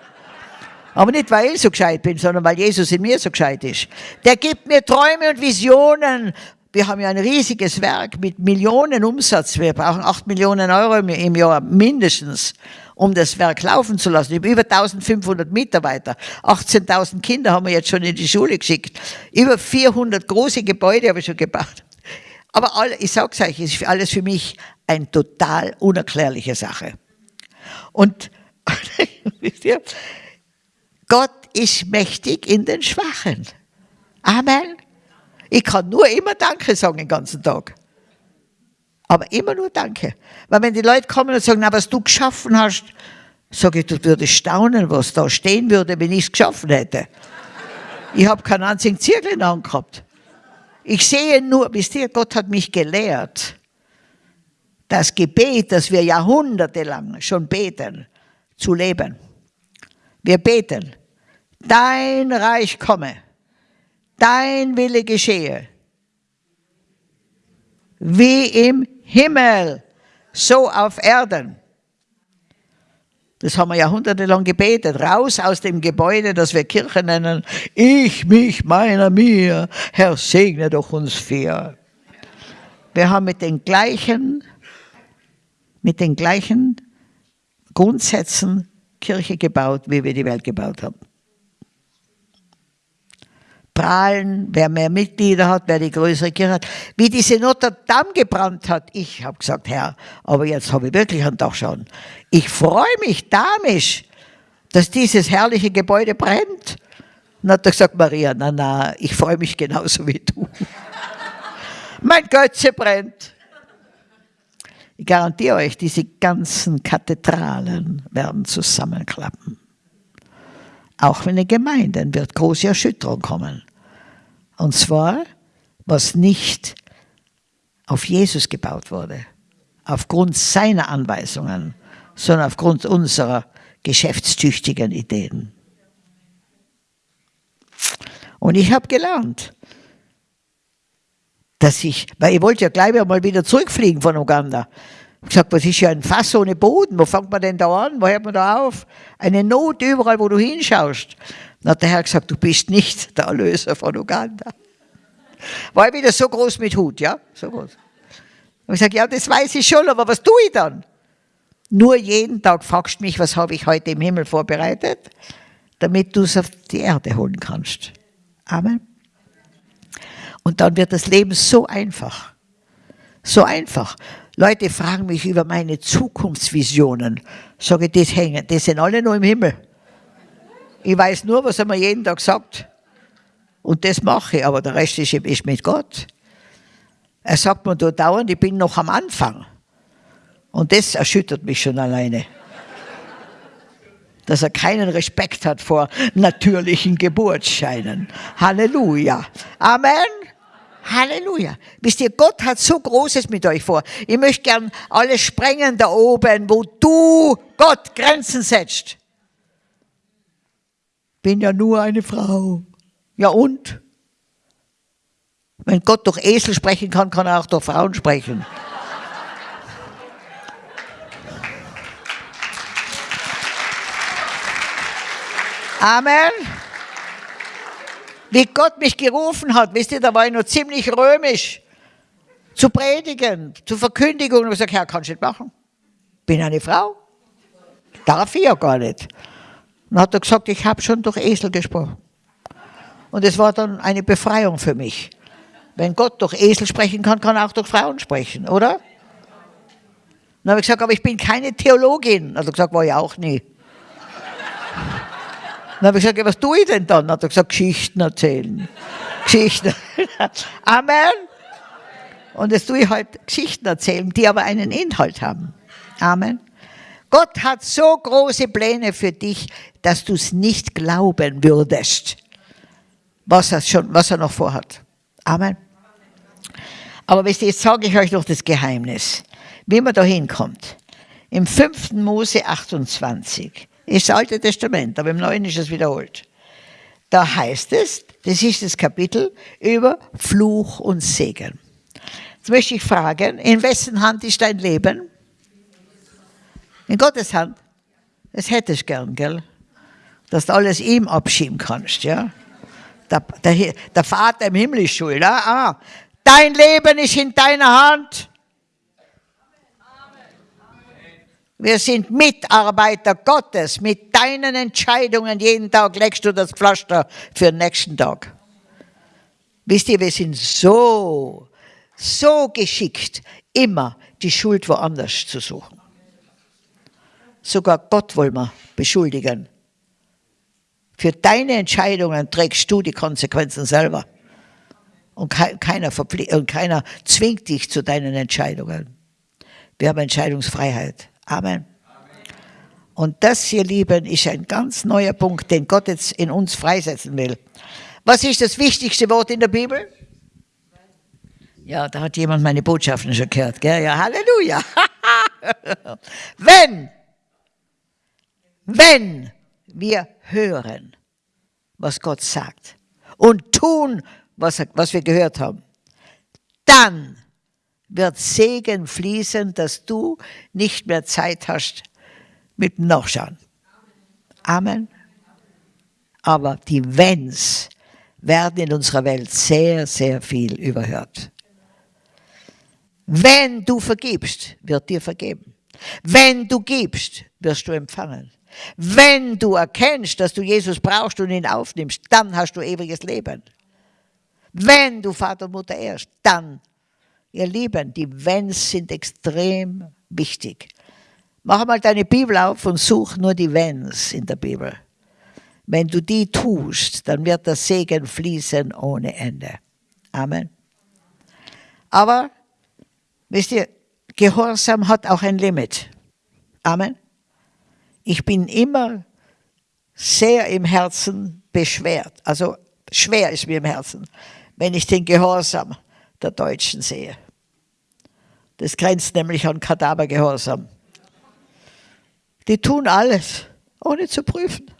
Aber nicht, weil ich so gescheit bin, sondern weil Jesus in mir so gescheit ist. Der gibt mir Träume und Visionen, wir haben ja ein riesiges Werk mit Millionen Umsatz. Wir brauchen acht Millionen Euro im Jahr mindestens, um das Werk laufen zu lassen. Über 1500 Mitarbeiter, 18.000 Kinder haben wir jetzt schon in die Schule geschickt. Über 400 große Gebäude habe ich schon gebaut. Aber alle, ich sag's euch, ist alles für mich eine total unerklärliche Sache. Und [LAUGHS] Gott ist mächtig in den Schwachen. Amen. Ich kann nur immer Danke sagen den ganzen Tag. Aber immer nur Danke. Weil wenn die Leute kommen und sagen, na, was du geschaffen hast, sage ich, du würdest staunen, was da stehen würde, wenn ich es geschaffen hätte. Ich habe keinen einzigen Zirkel angehabt. Ich sehe nur, wisst ihr, Gott hat mich gelehrt, das Gebet, das wir jahrhundertelang schon beten, zu leben. Wir beten, dein Reich komme, dein Wille geschehe, wie im Himmel, so auf Erden. Das haben wir jahrhundertelang gebetet. Raus aus dem Gebäude, das wir Kirche nennen. Ich, mich, meiner, mir. Herr, segne doch uns vier. Wir haben mit den gleichen, mit den gleichen Grundsätzen Kirche gebaut, wie wir die Welt gebaut haben prahlen, wer mehr Mitglieder hat, wer die größere Kirche hat. Wie diese Notre Dame gebrannt hat, ich habe gesagt, Herr, aber jetzt habe ich wirklich einen Tag schon. Ich freue mich damisch, dass dieses herrliche Gebäude brennt. Dann hat er gesagt, Maria, na, na, ich freue mich genauso wie du. [LAUGHS] mein Götze brennt. Ich garantiere euch, diese ganzen Kathedralen werden zusammenklappen. Auch in den Gemeinden wird große Erschütterung kommen. Und zwar, was nicht auf Jesus gebaut wurde, aufgrund seiner Anweisungen, sondern aufgrund unserer geschäftstüchtigen Ideen. Und ich habe gelernt, dass ich, weil ich wollte ja gleich mal wieder zurückfliegen von Uganda. Ich gesagt, was ist ja ein Fass ohne Boden? Wo fängt man denn da an? Wo hört man da auf? Eine Not überall, wo du hinschaust. Dann hat der Herr gesagt, du bist nicht der Erlöser von Uganda. War ich wieder so groß mit Hut, ja? So groß. Und ich sage, ja, das weiß ich schon, aber was tue ich dann? Nur jeden Tag fragst du mich, was habe ich heute im Himmel vorbereitet, damit du es auf die Erde holen kannst. Amen. Und dann wird das Leben so einfach. So einfach. Leute fragen mich über meine Zukunftsvisionen. Sage, das hängen, das sind alle nur im Himmel. Ich weiß nur, was er mir jeden Tag sagt. Und das mache ich, aber der Rest ist, ist mit Gott. Er sagt mir da dauernd, ich bin noch am Anfang. Und das erschüttert mich schon alleine. Dass er keinen Respekt hat vor natürlichen Geburtsscheinen. Halleluja. Amen. Halleluja. Wisst ihr, Gott hat so Großes mit euch vor. Ich möchte gern alles sprengen da oben, wo du, Gott, Grenzen setzt. Bin ja nur eine Frau. Ja und? Wenn Gott durch Esel sprechen kann, kann er auch durch Frauen sprechen. Amen wie Gott mich gerufen hat, wisst ihr, da war ich noch ziemlich römisch, zu predigen, zur Verkündigung. Und ich gesagt, Herr, kannst du nicht machen? Bin eine Frau. Darf ich ja gar nicht. Dann hat er gesagt, ich habe schon durch Esel gesprochen. Und es war dann eine Befreiung für mich. Wenn Gott durch Esel sprechen kann, kann er auch durch Frauen sprechen, oder? Dann habe ich gesagt, aber ich bin keine Theologin. Hat er gesagt, war ich auch nie. Dann habe ich gesagt, was tue ich denn dann? Dann hat er gesagt, Geschichten erzählen. Geschichten. [LAUGHS] Amen. Und jetzt tue ich halt Geschichten erzählen, die aber einen Inhalt haben. Amen. Gott hat so große Pläne für dich, dass du es nicht glauben würdest, was er, schon, was er noch vorhat. Amen. Aber wisst ihr, jetzt sage ich euch noch das Geheimnis, wie man da hinkommt. Im 5. Mose 28 ist das Alte Testament, aber im Neuen ist es wiederholt. Da heißt es, das ist das Kapitel über Fluch und Segen. Jetzt möchte ich fragen, in wessen Hand ist dein Leben? In Gottes Hand. Das hättest du gern, gell? Dass du alles ihm abschieben kannst, ja? Der, der, der Vater im Himmel ist schuld. Ah, ah, Dein Leben ist in deiner Hand. Wir sind Mitarbeiter Gottes. Mit deinen Entscheidungen jeden Tag legst du das Pflaster für den nächsten Tag. Wisst ihr, wir sind so, so geschickt, immer die Schuld woanders zu suchen. Sogar Gott wollen wir beschuldigen. Für deine Entscheidungen trägst du die Konsequenzen selber. Und keiner, und keiner zwingt dich zu deinen Entscheidungen. Wir haben Entscheidungsfreiheit. Amen. Und das, ihr Lieben, ist ein ganz neuer Punkt, den Gott jetzt in uns freisetzen will. Was ist das wichtigste Wort in der Bibel? Ja, da hat jemand meine Botschaften schon gehört. Gell? Ja, Halleluja. [LAUGHS] wenn, wenn wir hören, was Gott sagt und tun, was, was wir gehört haben, dann wird Segen fließen, dass du nicht mehr Zeit hast mit Nachschauen. Amen. Aber die Wenns werden in unserer Welt sehr, sehr viel überhört. Wenn du vergibst, wird dir vergeben. Wenn du gibst, wirst du empfangen. Wenn du erkennst, dass du Jesus brauchst und ihn aufnimmst, dann hast du ewiges Leben. Wenn du Vater und Mutter ehrst, dann Ihr Lieben, die Wenns sind extrem wichtig. Mach mal deine Bibel auf und such nur die Wenns in der Bibel. Wenn du die tust, dann wird der Segen fließen ohne Ende. Amen. Aber, wisst ihr, Gehorsam hat auch ein Limit. Amen. Ich bin immer sehr im Herzen beschwert. Also schwer ist mir im Herzen, wenn ich den Gehorsam der Deutschen sehe. Das grenzt nämlich an Kadavergehorsam. Die tun alles, ohne zu prüfen.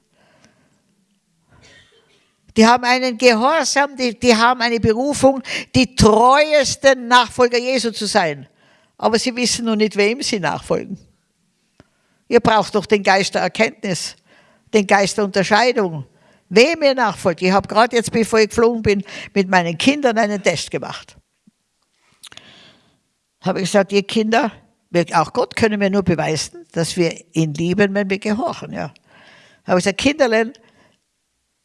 Die haben einen Gehorsam, die, die haben eine Berufung, die treuesten Nachfolger Jesu zu sein. Aber sie wissen nur nicht, wem sie nachfolgen. Ihr braucht doch den Geist der Erkenntnis, den Geist der Unterscheidung. Wem ihr nachfolgt. Ich habe gerade jetzt, bevor ich geflogen bin, mit meinen Kindern einen Test gemacht habe ich gesagt, ihr Kinder, auch Gott können wir nur beweisen, dass wir ihn lieben, wenn wir gehorchen. Ja. Habe ich gesagt, Kinderlein,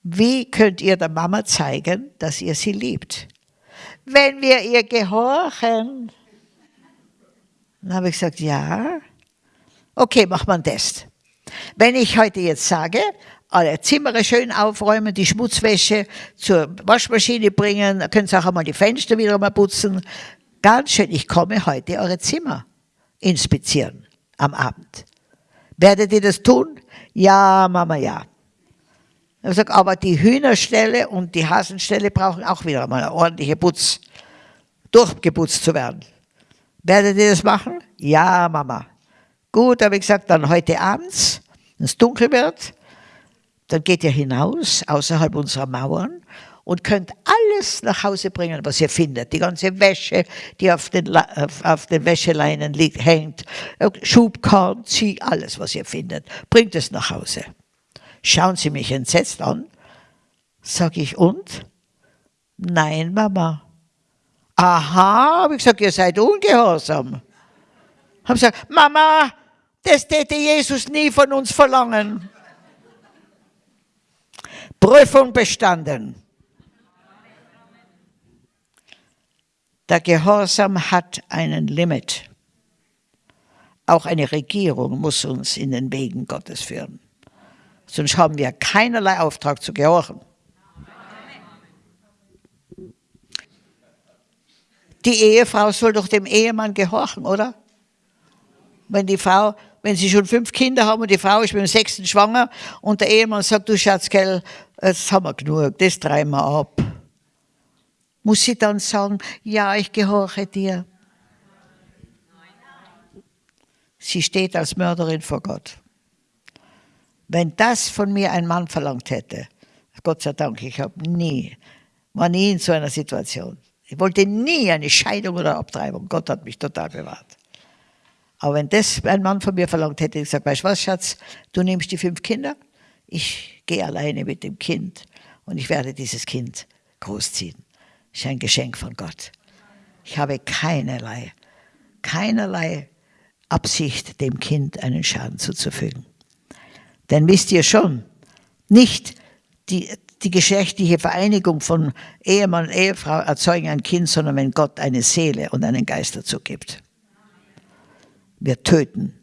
wie könnt ihr der Mama zeigen, dass ihr sie liebt? Wenn wir ihr gehorchen. Dann habe ich gesagt, ja. Okay, mach mal einen Test. Wenn ich heute jetzt sage, alle Zimmer schön aufräumen, die Schmutzwäsche zur Waschmaschine bringen, können Sie auch einmal die Fenster wieder mal putzen, ganz schön, ich komme heute eure Zimmer inspizieren am Abend. Werdet ihr das tun? Ja, Mama, ja. Ich sage, aber die Hühnerstelle und die Hasenstelle brauchen auch wieder mal eine ordentliche Putz, durchgeputzt zu werden. Werdet ihr das machen? Ja, Mama. Gut, habe ich gesagt, dann heute abends, wenn es dunkel wird, dann geht ihr hinaus, außerhalb unserer Mauern und könnt alles nach Hause bringen, was ihr findet. Die ganze Wäsche, die auf den, auf, den Wäscheleinen liegt, hängt, Schubkorn, Zieh, alles, was ihr findet. Bringt es nach Hause. Schauen Sie mich entsetzt an. Sag ich, und? Nein, Mama. Aha, habe ich gesagt, ihr seid ungehorsam. Habe gesagt, Mama, das täte Jesus nie von uns verlangen. Prüfung bestanden. Der Gehorsam hat einen Limit. Auch eine Regierung muss uns in den Wegen Gottes führen. Sonst haben wir keinerlei Auftrag zu gehorchen. Die Ehefrau soll doch dem Ehemann gehorchen, oder? Wenn die Frau, wenn sie schon fünf Kinder haben und die Frau ist mit dem sechsten schwanger und der Ehemann sagt, du Schatzgell, jetzt haben wir genug, das treiben wir ab. Muss sie dann sagen, ja, ich gehorche dir? Sie steht als Mörderin vor Gott. Wenn das von mir ein Mann verlangt hätte, Gott sei Dank, ich habe nie, war nie in so einer Situation. Ich wollte nie eine Scheidung oder Abtreibung. Gott hat mich total bewahrt. Aber wenn das ein Mann von mir verlangt hätte, ich gesagt, weißt du was, Schatz, du nimmst die fünf Kinder, ich gehe alleine mit dem Kind und ich werde dieses Kind großziehen ist ein Geschenk von Gott. Ich habe keinerlei, keinerlei Absicht, dem Kind einen Schaden zuzufügen. Denn wisst ihr schon, nicht die, die geschlechtliche Vereinigung von Ehemann und Ehefrau erzeugen ein Kind, sondern wenn Gott eine Seele und einen Geist dazu gibt. Wir töten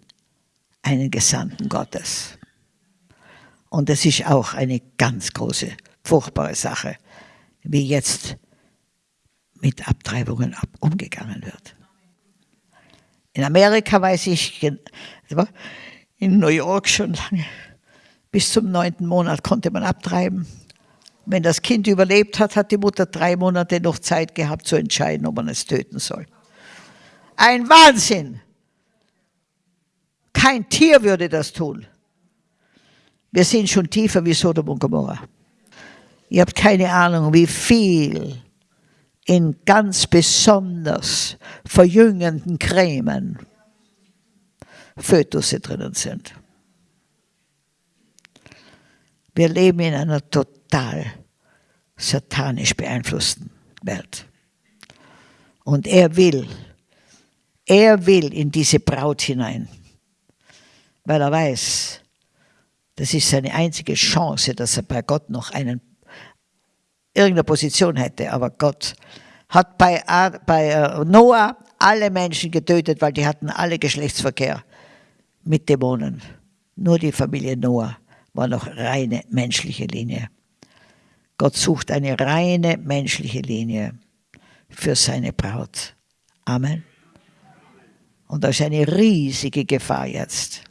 einen Gesandten Gottes. Und das ist auch eine ganz große, furchtbare Sache, wie jetzt mit Abtreibungen umgegangen wird. In Amerika weiß ich, in New York schon lange, bis zum neunten Monat konnte man abtreiben. Wenn das Kind überlebt hat, hat die Mutter drei Monate noch Zeit gehabt zu entscheiden, ob man es töten soll. Ein Wahnsinn! Kein Tier würde das tun. Wir sind schon tiefer wie Sodom und Gomorra. Ihr habt keine Ahnung, wie viel in ganz besonders verjüngenden Cremen Fötusse drinnen sind. Wir leben in einer total satanisch beeinflussten Welt. Und er will, er will in diese Braut hinein, weil er weiß, das ist seine einzige Chance, dass er bei Gott noch einen, irgendeine Position hätte. Aber Gott hat bei, bei äh, Noah alle Menschen getötet, weil die hatten alle Geschlechtsverkehr mit Dämonen. Nur die Familie Noah war noch reine menschliche Linie. Gott sucht eine reine menschliche Linie für seine Braut. Amen. Und das ist eine riesige Gefahr jetzt.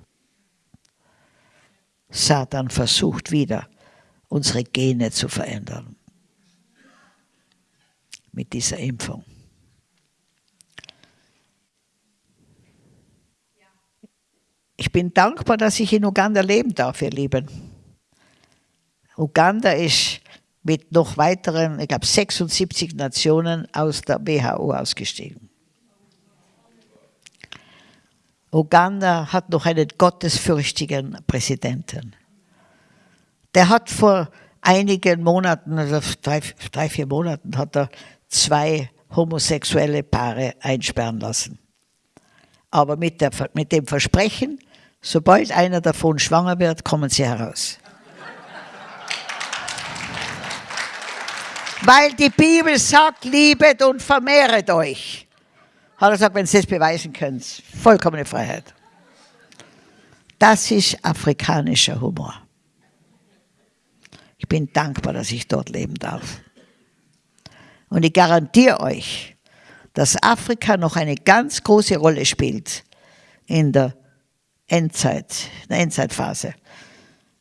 Satan versucht wieder, unsere Gene zu verändern. Mit dieser Impfung. Ich bin dankbar, dass ich in Uganda leben darf, ihr Lieben. Uganda ist mit noch weiteren, ich glaube 76 Nationen aus der WHO ausgestiegen. Uganda hat noch einen gottesfürchtigen Präsidenten. Der hat vor einigen Monaten, also drei, drei, vier Monaten, hat er zwei homosexuelle Paare einsperren lassen. Aber mit, der, mit dem Versprechen, sobald einer davon schwanger wird, kommen sie heraus. Weil die Bibel sagt, liebet und vermehret euch. Hat er gesagt, wenn Sie das beweisen können, vollkommene Freiheit. Das ist afrikanischer Humor. Ich bin dankbar, dass ich dort leben darf. Und ich garantiere euch, dass Afrika noch eine ganz große Rolle spielt in der Endzeit, in der Endzeitphase.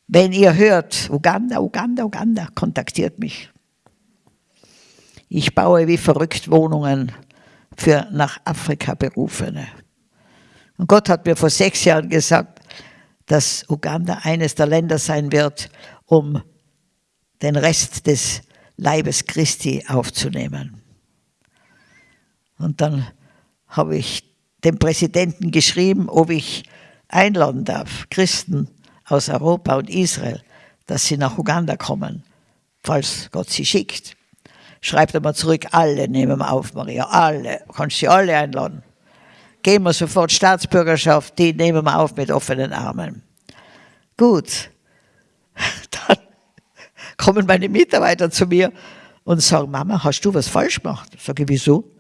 Wenn ihr hört, Uganda, Uganda, Uganda, kontaktiert mich. Ich baue wie verrückt Wohnungen für nach Afrika berufene. Und Gott hat mir vor sechs Jahren gesagt, dass Uganda eines der Länder sein wird, um den Rest des Leibes Christi aufzunehmen. Und dann habe ich dem Präsidenten geschrieben, ob ich einladen darf, Christen aus Europa und Israel, dass sie nach Uganda kommen, falls Gott sie schickt schreibt er mal zurück, alle nehmen wir auf, Maria, alle, kannst sie alle einladen. Geben wir sofort Staatsbürgerschaft, die nehmen wir auf mit offenen Armen. Gut, [LAUGHS] dann kommen meine Mitarbeiter zu mir und sagen, Mama, hast du was falsch gemacht? Sag ich, wieso?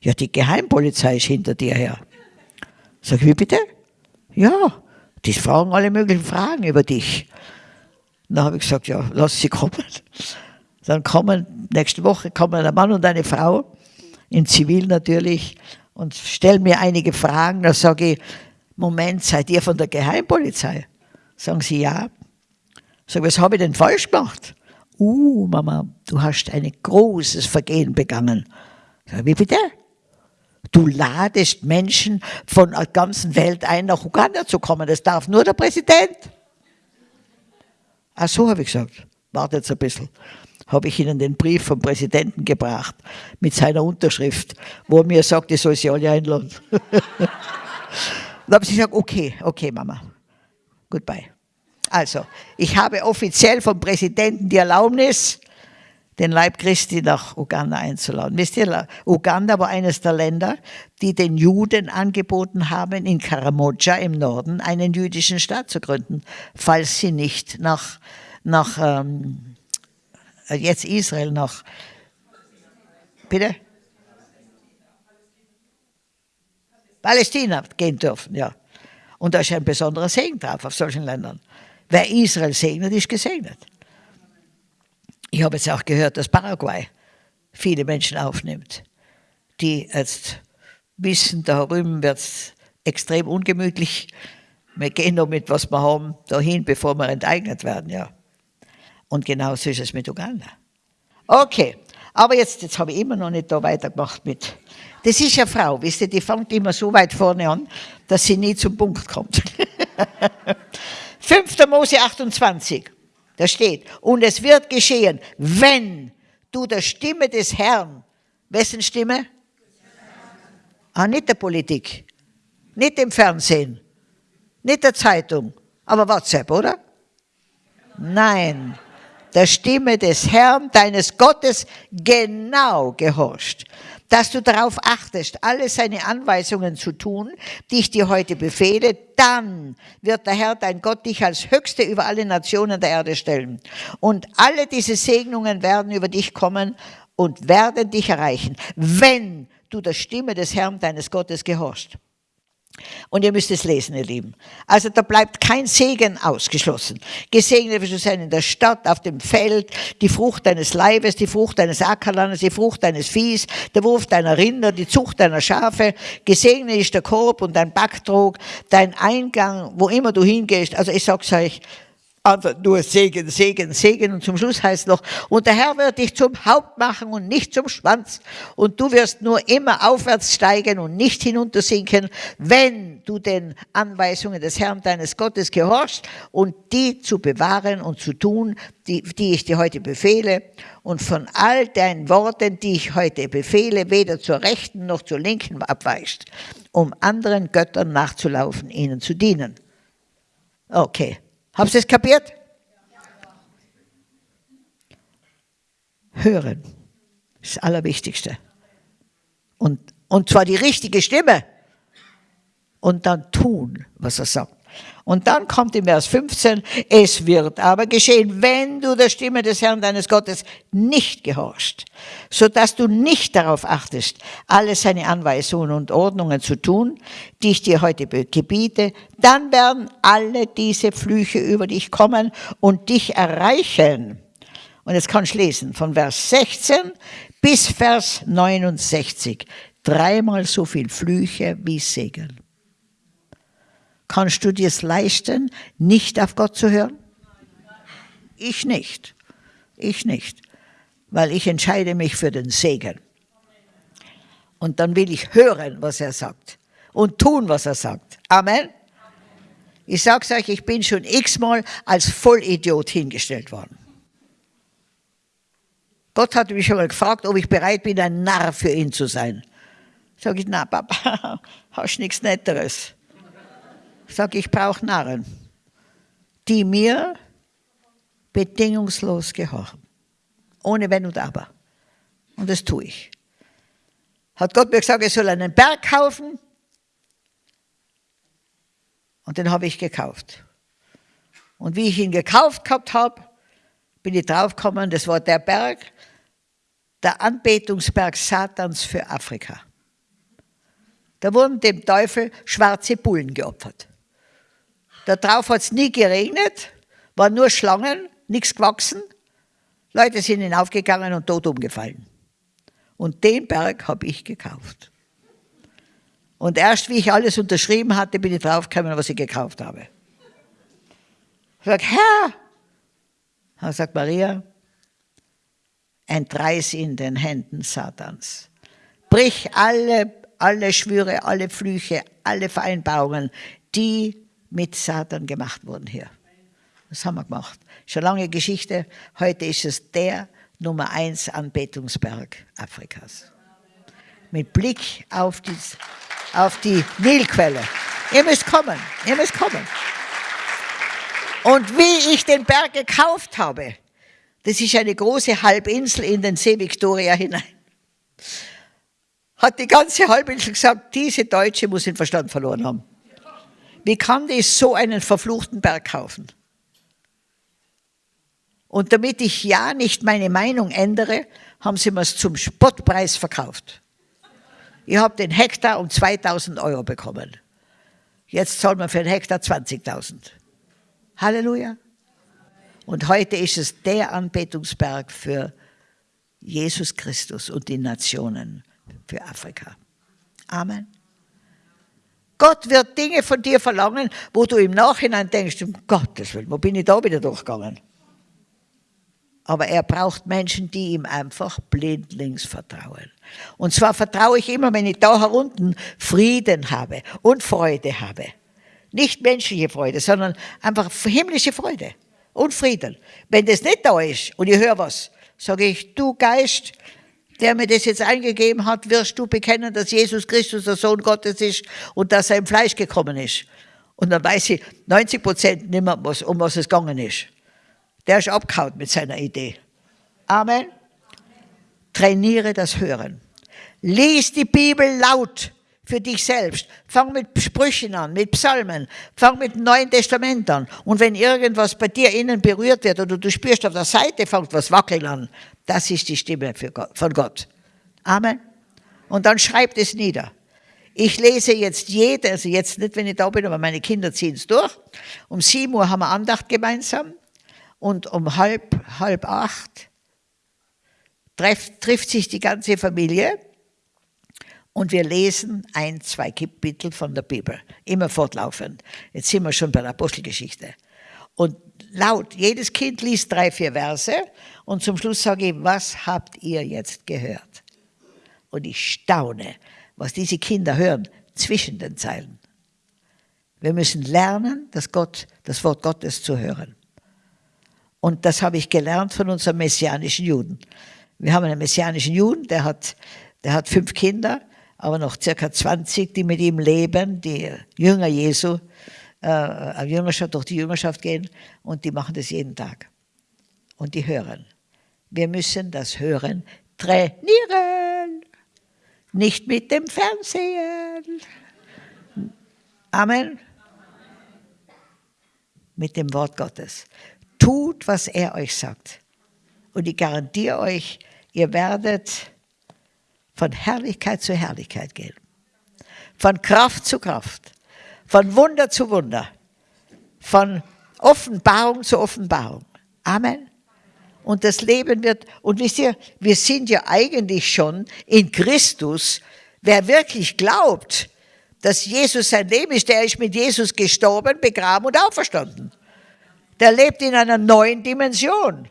Ja, die Geheimpolizei ist hinter dir her. Sag ich, wie bitte? Ja, die fragen alle möglichen Fragen über dich. Dann habe ich gesagt, ja, lass sie kommen. Dann kommen, nächste Woche kommen ein Mann und eine Frau, in Zivil natürlich, und stellen mir einige Fragen. Da sage ich, Moment, seid ihr von der Geheimpolizei? Sagen sie, ja. Sag was habe ich denn falsch gemacht? Uh, Mama, du hast ein großes Vergehen begangen. Sag, wie bitte? Du ladest Menschen von der ganzen Welt ein, nach Uganda zu kommen. Das darf nur der Präsident. Ach so, habe ich gesagt. Wartet ein bisschen habe ich ihnen den Brief vom Präsidenten gebracht mit seiner Unterschrift, wo er mir sagt, ich soll sie alle einladen. [LAUGHS] Dann habe ich gesagt, okay, okay, Mama, goodbye. Also, ich habe offiziell vom Präsidenten die Erlaubnis, den Leib Christi nach Uganda einzuladen. Wisst ihr, Uganda war eines der Länder, die den Juden angeboten haben, in Karamoja im Norden einen jüdischen Staat zu gründen, falls sie nicht nach, nach ähm, jetzt Israel, nach, bitte? Palästina gehen dürfen, ja. Und da ist ein besonderer Segen drauf auf solchen Ländern. Wer Israel segnet, ist gesegnet. Ich habe jetzt auch gehört, dass Paraguay viele Menschen aufnimmt, die jetzt wissen, da drüben wird es extrem ungemütlich. Wir gehen noch mit, was wir haben, dahin, bevor wir enteignet werden, ja. Und genauso ist es mit Uganda. Okay, aber jetzt, jetzt habe ich immer noch nicht da weitergemacht mit. Das ist ja Frau, wisst ihr, die fängt immer so weit vorne an, dass sie nie zum Punkt kommt. [LAUGHS] 5. Mose 28. Da steht, und es wird geschehen, wenn du der Stimme des Herrn, wessen Stimme? Ah, nicht der Politik, nicht im Fernsehen, nicht der Zeitung, aber WhatsApp, oder? Nein, der Stimme des Herrn, deines Gottes, genau gehorcht dass du darauf achtest, alle seine Anweisungen zu tun, die ich dir heute befehle, dann wird der Herr, dein Gott, dich als Höchste über alle Nationen der Erde stellen. Und alle diese Segnungen werden über dich kommen und werden dich erreichen, wenn du der Stimme des Herrn, deines Gottes, gehorchst. Und ihr müsst es lesen, ihr Lieben. Also da bleibt kein Segen ausgeschlossen. Gesegnet wirst du sein in der Stadt, auf dem Feld, die Frucht deines Leibes, die Frucht deines Ackerlandes, die Frucht deines Viehs, der Wurf deiner Rinder, die Zucht deiner Schafe. Gesegnet ist der Korb und dein Backtrog, dein Eingang, wo immer du hingehst. Also ich sag's euch, einfach nur Segen, Segen, Segen. Und zum Schluss heißt noch, und der Herr wird dich zum Haupt machen und nicht zum Schwanz. Und du wirst nur immer aufwärts steigen und nicht hinuntersinken, wenn du den Anweisungen des Herrn deines Gottes gehorchst und die zu bewahren und zu tun, die, die ich dir heute befehle. Und von all deinen Worten, die ich heute befehle, weder zur rechten noch zur linken abweichst, um anderen Göttern nachzulaufen, ihnen zu dienen. Okay. Habt ihr es kapiert? Hören ist das Allerwichtigste. Und, und zwar die richtige Stimme. Und dann tun, was er sagt. Und dann kommt im Vers 15, es wird aber geschehen, wenn du der Stimme des Herrn deines Gottes nicht gehorchst, so dass du nicht darauf achtest, alle seine Anweisungen und Ordnungen zu tun, die ich dir heute gebiete, dann werden alle diese Flüche über dich kommen und dich erreichen. Und jetzt kannst du lesen, von Vers 16 bis Vers 69. Dreimal so viel Flüche wie Segen. Kannst du dir es leisten, nicht auf Gott zu hören? Ich nicht. Ich nicht. Weil ich entscheide mich für den Segen. Und dann will ich hören, was er sagt. Und tun, was er sagt. Amen. Ich sag's euch, ich bin schon x-mal als Vollidiot hingestellt worden. Gott hat mich schon mal gefragt, ob ich bereit bin, ein Narr für ihn zu sein. Sag ich, na Papa, [LAUGHS] hast nichts Netteres. Sag ich brauche Narren, die mir bedingungslos gehorchen. Ohne Wenn und Aber. Und das tue ich. Hat Gott mir gesagt, ich soll einen Berg kaufen. Und den habe ich gekauft. Und wie ich ihn gekauft gehabt habe, bin ich draufgekommen, das war der Berg, der Anbetungsberg Satans für Afrika. Da wurden dem Teufel schwarze Bullen geopfert. Da drauf hat es nie geregnet, waren nur Schlangen, nichts gewachsen. Leute sind hinaufgegangen und tot umgefallen. Und den Berg habe ich gekauft. Und erst wie ich alles unterschrieben hatte, bin ich draufgekommen, was ich gekauft habe. Ich sage, Herr, dann sagt Maria, entreiß in den Händen Satans. Brich alle, alle Schwüre, alle Flüche, alle Vereinbarungen, die mit Satan gemacht worden hier. Das haben wir gemacht. Schon lange Geschichte. Heute ist es der Nummer eins Anbetungsberg Afrikas. Mit Blick auf die, auf die Nilquelle. Ihr müsst kommen. Ihr müsst kommen. Und wie ich den Berg gekauft habe, Das ist eine große Halbinsel in den See Victoria hinein. Hat die ganze Halbinsel gesagt, diese Deutsche muss den Verstand verloren haben. Wie kann die so einen verfluchten Berg kaufen? Und damit ich ja nicht meine Meinung ändere, haben sie mir es zum Spottpreis verkauft. Ich habe den Hektar um 2000 Euro bekommen. Jetzt zahlen wir für den Hektar 20.000. Halleluja. Und heute ist es der Anbetungsberg für Jesus Christus und die Nationen, für Afrika. Amen. Gott wird Dinge von dir verlangen, wo du im Nachhinein denkst, um Gottes Willen, wo bin ich da wieder durchgegangen? Aber er braucht Menschen, die ihm einfach blindlings vertrauen. Und zwar vertraue ich immer, wenn ich da herunten Frieden habe und Freude habe. Nicht menschliche Freude, sondern einfach himmlische Freude und Frieden. Wenn das nicht da ist und ich höre was, sage ich, du Geist, der mir das jetzt eingegeben hat, wirst du bekennen, dass Jesus Christus der Sohn Gottes ist und dass er im Fleisch gekommen ist. Und dann weiß ich 90 Prozent nicht mehr, um was es gegangen ist. Der ist abgehauen mit seiner Idee. Amen. Trainiere das Hören. Lies die Bibel laut für dich selbst. Fang mit Sprüchen an, mit Psalmen. Fang mit dem Neuen Testament an. Und wenn irgendwas bei dir innen berührt wird oder du spürst auf der Seite, fängt was wackeln an. Das ist die Stimme Gott, von Gott. Amen. Und dann schreibt es nieder. Ich lese jetzt jede, also jetzt nicht, wenn ich da bin, aber meine Kinder ziehen es durch. Um sieben Uhr haben wir Andacht gemeinsam und um halb, halb acht trifft, trifft sich die ganze Familie und wir lesen ein, zwei Kapitel von der Bibel, immer fortlaufend. Jetzt sind wir schon bei der Apostelgeschichte. Und laut, jedes Kind liest drei, vier Verse und zum Schluss sage ich, was habt ihr jetzt gehört? Und ich staune, was diese Kinder hören zwischen den Zeilen. Wir müssen lernen, das, Gott, das Wort Gottes zu hören. Und das habe ich gelernt von unserem messianischen Juden. Wir haben einen messianischen Juden, der hat, der hat fünf Kinder, aber noch circa 20, die mit ihm leben, die Jünger Jesu, äh, Jüngerschaft, durch die Jüngerschaft gehen und die machen das jeden Tag. Und die hören. Wir müssen das Hören trainieren, nicht mit dem Fernsehen. Amen. Mit dem Wort Gottes. Tut, was er euch sagt. Und ich garantiere euch, ihr werdet von Herrlichkeit zu Herrlichkeit gehen. Von Kraft zu Kraft. Von Wunder zu Wunder. Von Offenbarung zu Offenbarung. Amen. Und das Leben wird, und wisst ihr, wir sind ja eigentlich schon in Christus. Wer wirklich glaubt, dass Jesus sein Leben ist, der ist mit Jesus gestorben, begraben und auferstanden der lebt in einer neuen Dimension.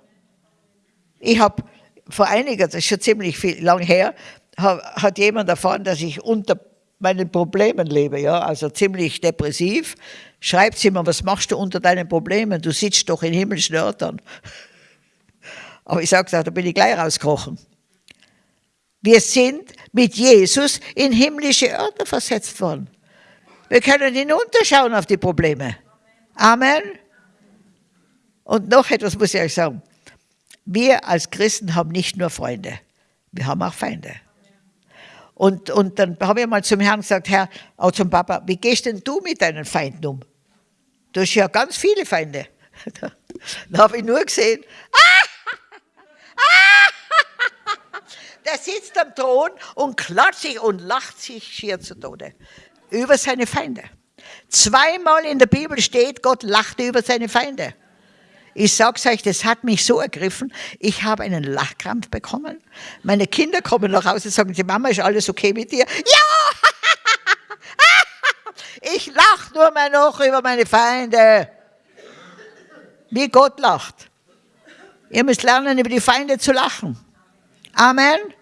Ich habe vor einiger, das ist schon ziemlich viel, lang her, hat jemand erfahren, dass ich unter meinen Problemen lebe, ja, also ziemlich depressiv. Schreibt sie mir, was machst du unter deinen Problemen? Du sitzt doch in himmlischen Örtern. [LAUGHS] Aber ich sage, da bin ich gleich rausgekrochen. Wir sind mit Jesus in himmlische Örter versetzt worden. Wir können hinunterschauen auf die Probleme. Amen. Und noch etwas muss ich euch sagen. Wir als Christen haben nicht nur Freunde, wir haben auch Feinde. Und, und dann habe ich mal zum Herrn gesagt, Herr, auch zum Papa, wie gehst denn du mit deinen Feinden um? Du hast ja ganz viele Feinde. [LAUGHS] Da habe ich nur gesehen, [LAUGHS] der sitzt am Thron und klatscht sich und lacht sich schier zu Tode über seine Feinde. Zweimal in der Bibel steht, Gott lachte über seine Feinde. Ich sag's euch, das hat mich so ergriffen. Ich habe einen Lachkrampf bekommen. Meine Kinder kommen nach Hause und sagen, die Mama, ist alles okay mit dir? Ja! [LAUGHS] ich lach nur mehr noch über meine Feinde. Wie Gott lacht. Ihr müsst lernen, über die Feinde zu lachen. Amen. Amen.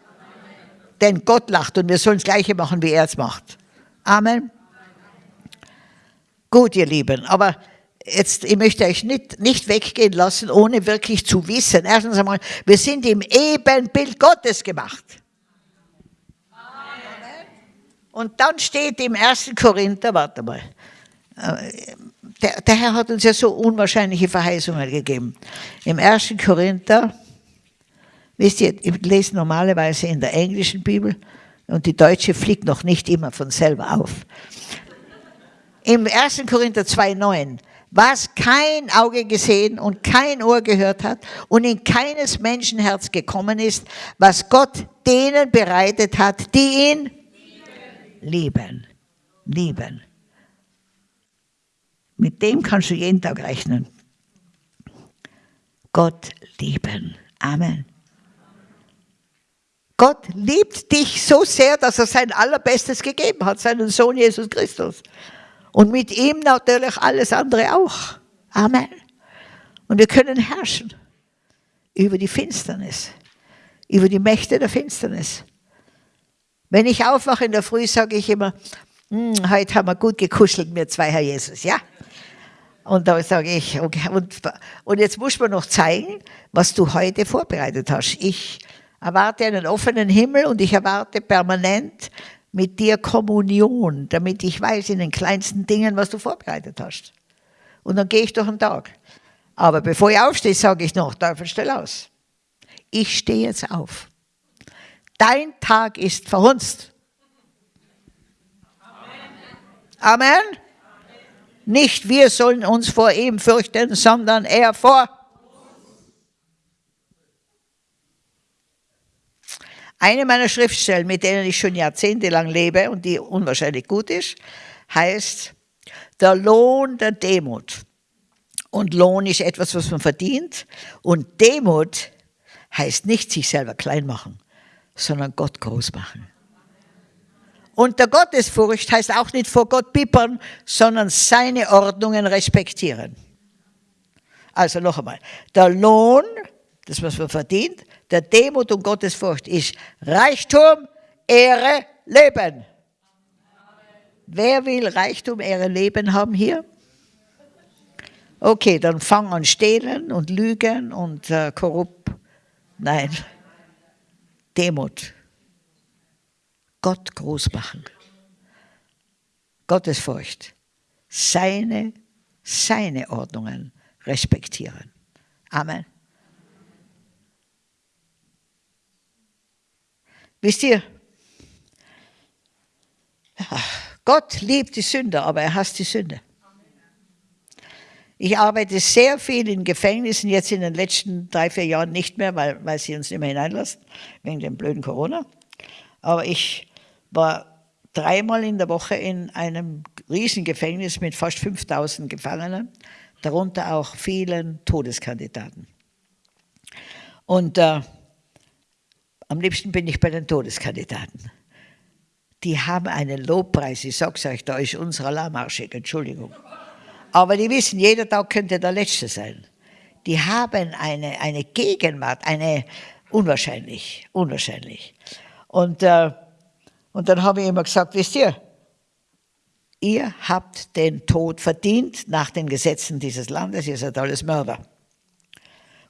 Denn Gott lacht und wir sollen das Gleiche machen, wie er es macht. Amen. Gut, ihr Lieben, aber jetzt, ich möchte euch nicht, nicht weggehen lassen, ohne wirklich zu wissen. Erstens einmal, wir sind im Ebenbild Gottes gemacht. Amen. Und dann steht im 1. Korinther, warte mal, äh, der, der Herr hat uns ja so unwahrscheinliche Verheißungen gegeben. Im 1. Korinther Wisst ihr, ich lese normalerweise in der englischen Bibel und die deutsche fliegt noch nicht immer von selber auf. Im 1. Korinther 2,9 was kein Auge gesehen und kein Ohr gehört hat und in keines Menschenherz gekommen ist, was Gott denen bereitet hat, die ihn lieben. Lieben. Mit dem kannst du jeden Tag rechnen. Gott lieben. Amen. Gott liebt dich so sehr, dass er sein Allerbestes gegeben hat, seinen Sohn Jesus Christus. Und mit ihm natürlich alles andere auch. Amen. Und wir können herrschen über die Finsternis, über die Mächte der Finsternis. Wenn ich aufwache in der Früh, sage ich immer, hm, heute haben wir gut gekuschelt, wir zwei, Herr Jesus, ja? Und da sage ich, okay, und, und jetzt muss man noch zeigen, was du heute vorbereitet hast. Ich erwarte einen offenen Himmel und ich erwarte permanent mit dir Kommunion, damit ich weiß in den kleinsten Dingen, was du vorbereitet hast. Und dann gehe ich durch den Tag. Aber bevor ich aufstehe, sage ich noch, Teufel, stell aus. Ich stehe jetzt auf. Dein Tag ist verhunzt. Amen. Amen. Nicht wir sollen uns vor ihm fürchten, sondern er vor Eine meiner Schriftstellen, mit denen ich schon jahrzehntelang lebe und die unwahrscheinlich gut ist, heißt der Lohn der Demut. Und Lohn ist etwas, was man verdient. Und Demut heißt nicht sich selber klein machen, sondern Gott groß machen. Und der Gottesfurcht heißt auch nicht vor Gott pippern, sondern seine Ordnungen respektieren. Also noch einmal, der Lohn, das was man verdient, der Demut und Gottesfurcht ist Reichtum, Ehre, Leben. Wer will Reichtum, Ehre, Leben haben hier? Okay, dann fang an stehlen und lügen und äh, korrupt. Nein, Demut. Gott groß machen. Gottesfurcht. Seine, seine Ordnungen respektieren. Amen. Wisst ihr, Gott liebt die Sünder, aber er hasst die Sünde. Ich arbeite sehr viel in Gefängnissen, jetzt in den letzten drei, vier Jahren nicht mehr, weil, weil sie uns nicht mehr hineinlassen, wegen dem blöden Corona. Aber ich war dreimal in der Woche in einem riesen Gefängnis mit fast 5000 Gefangenen, darunter auch vielen Todeskandidaten. Und äh, am liebsten bin ich bei den Todeskandidaten. Die haben einen Lobpreis, ich sag's euch, da ist unser Alarmarschig, Entschuldigung. Aber die wissen, jeder Tag könnte der letzte sein. Die haben eine, eine Gegenwart, eine unwahrscheinlich, unwahrscheinlich. Und, äh, und dann habe ich immer gesagt, wisst ihr, ihr habt den Tod verdient nach den Gesetzen dieses Landes, ihr seid alles Mörder.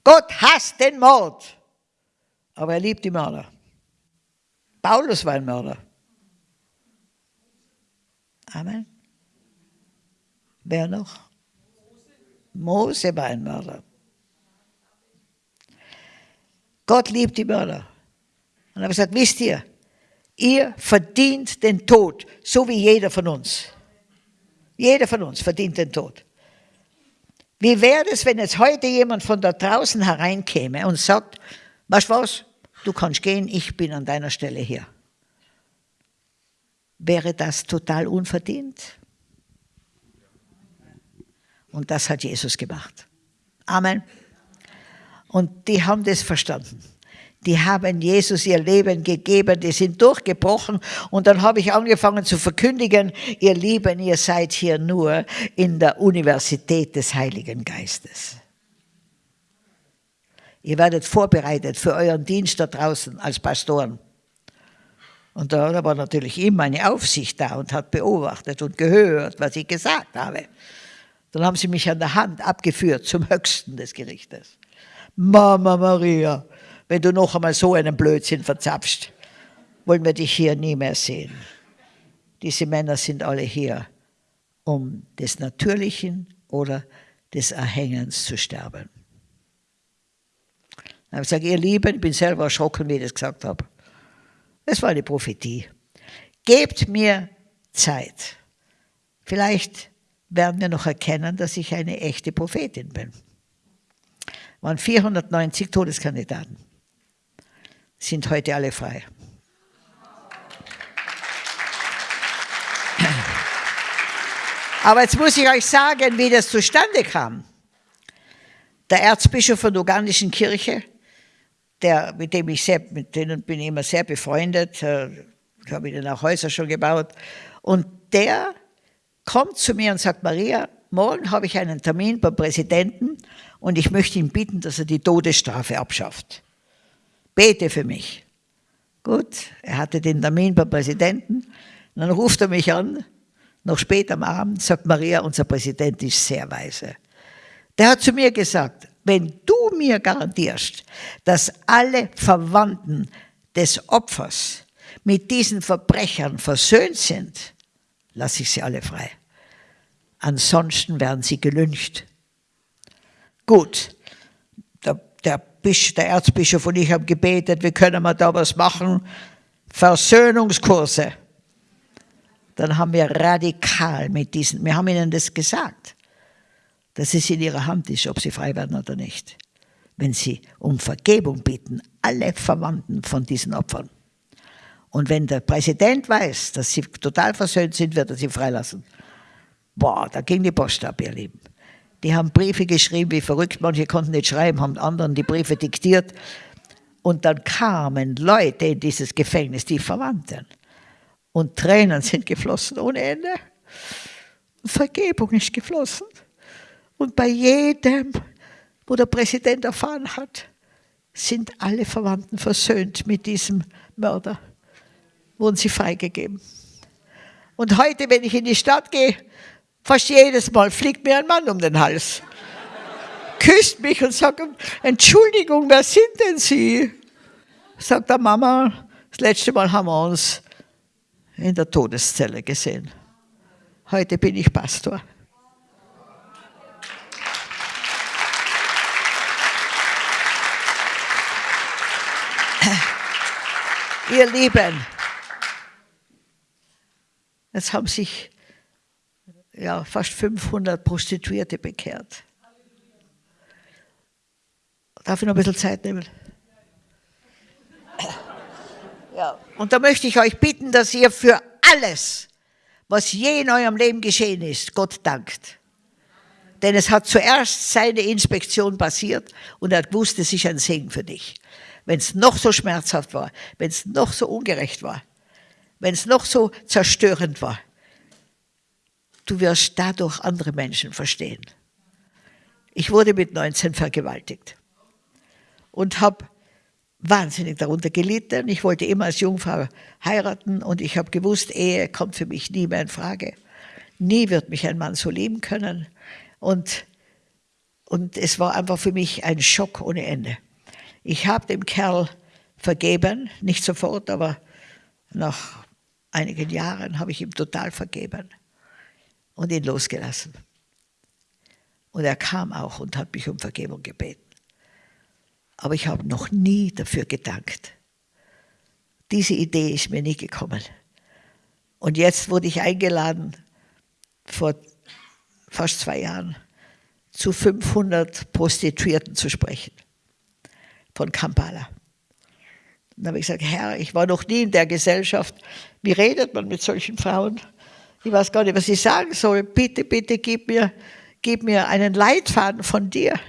Gott hasst den Mord. Aber er liebt die Mörder. Paulus war ein Mörder. Amen. Wer noch? Mose war ein Mörder. Gott liebt die Mörder. Und er hat gesagt, wisst ihr, ihr verdient den Tod, so wie jeder von uns. Jeder von uns verdient den Tod. Wie wäre es, wenn jetzt heute jemand von da draußen hereinkäme und sagt, Weißt du was? Du kannst gehen, ich bin an deiner Stelle hier. Wäre das total unverdient? Und das hat Jesus gemacht. Amen. Und die haben das verstanden. Die haben Jesus ihr Leben gegeben, die sind durchgebrochen. Und dann habe ich angefangen zu verkündigen, ihr Lieben, ihr seid hier nur in der Universität des Heiligen Geistes. Ihr werdet vorbereitet für euren Dienst da draußen als Pastoren. Und da war natürlich immer eine Aufsicht da und hat beobachtet und gehört, was ich gesagt habe. Dann haben sie mich an der Hand abgeführt zum Höchsten des Gerichtes. Mama Maria, wenn du noch einmal so einen Blödsinn verzapfst, wollen wir dich hier nie mehr sehen. Diese Männer sind alle hier, um des Natürlichen oder des Erhängens zu sterben. Dann habe ich gesagt, ihr Lieben, ich bin selber erschrocken, wie ich das gesagt habe. Das war eine Prophetie. Gebt mir Zeit. Vielleicht werden wir noch erkennen, dass ich eine echte Prophetin bin. Es waren 490 Todeskandidaten. Sind heute alle frei. Aber jetzt muss ich euch sagen, wie das zustande kam. Der Erzbischof von der ugandischen Kirche, der, mit dem ich sehr, mit denen bin ich immer sehr befreundet, äh, habe ihnen auch Häuser schon gebaut, und der kommt zu mir und sagt, Maria, morgen habe ich einen Termin beim Präsidenten und ich möchte ihn bitten, dass er die Todesstrafe abschafft. Bete für mich. Gut, er hatte den Termin beim Präsidenten, und dann ruft er mich an noch spät am Abend sagt Maria, unser Präsident ist sehr weise. Der hat zu mir gesagt, wenn du mir garantierst, dass alle Verwandten des Opfers mit diesen Verbrechern versöhnt sind, lasse ich sie alle frei. Ansonsten werden sie gelüncht. Gut, der, der, der Erzbischof und ich haben gebetet, wie können wir da was machen? Versöhnungskurse dann haben wir radikal mit diesen, wir haben ihnen das gesagt, dass es in ihrer Hand ist, ob sie frei werden oder nicht. Wenn sie um Vergebung bitten, alle Verwandten von diesen Opfern. Und wenn der Präsident weiß, dass sie total versöhnt sind, wird er sie freilassen. Boah, da ging die Post ab, ihr Lieben. Die haben Briefe geschrieben wie verrückt, manche konnten nicht schreiben, haben anderen die Briefe diktiert. Und dann kamen Leute in dieses Gefängnis, die Verwandten. Und Tränen sind geflossen ohne Ende. Vergebung ist geflossen. Und bei jedem, wo der Präsident erfahren hat, sind alle Verwandten versöhnt mit diesem Mörder. Wurden sie freigegeben. Und heute, wenn ich in die Stadt gehe, fast jedes Mal fliegt mir ein Mann um den Hals. [LAUGHS] Küsst mich und sagt, Entschuldigung, wer sind denn Sie? Sagt der Mama, das letzte Mal haben wir uns in der Todeszelle gesehen. Heute bin ich Pastor. Ihr Lieben, es haben sich ja, fast 500 Prostituierte bekehrt. Darf ich noch ein bisschen Zeit nehmen? Ja. Und da möchte ich euch bitten, dass ihr für alles, was je in eurem Leben geschehen ist, Gott dankt. Denn es hat zuerst seine Inspektion passiert und er hat gewusst, es ist ein Segen für dich. Wenn es noch so schmerzhaft war, wenn es noch so ungerecht war, wenn es noch so zerstörend war, du wirst dadurch andere Menschen verstehen. Ich wurde mit 19 vergewaltigt und habe wahnsinnig darunter gelitten. Ich wollte immer als Jungfrau heiraten und ich habe gewusst, Ehe kommt für mich nie mehr in Frage. Nie wird mich ein Mann so lieben können. Und, und es war einfach für mich ein Schock ohne Ende. Ich habe dem Kerl vergeben, nicht sofort, aber nach einigen Jahren habe ich ihm total vergeben und ihn losgelassen. Und er kam auch und hat mich um Vergebung gebeten aber ich habe noch nie dafür gedankt. Diese Idee ist mir nie gekommen. Und jetzt wurde ich eingeladen, vor fast zwei Jahren, zu 500 Prostituierten zu sprechen, von Kampala. Dann habe ich gesagt, Herr, ich war noch nie in der Gesellschaft. Wie redet man mit solchen Frauen? Ich weiß gar nicht, was ich sagen soll. Bitte, bitte, gib mir, gib mir einen Leitfaden von dir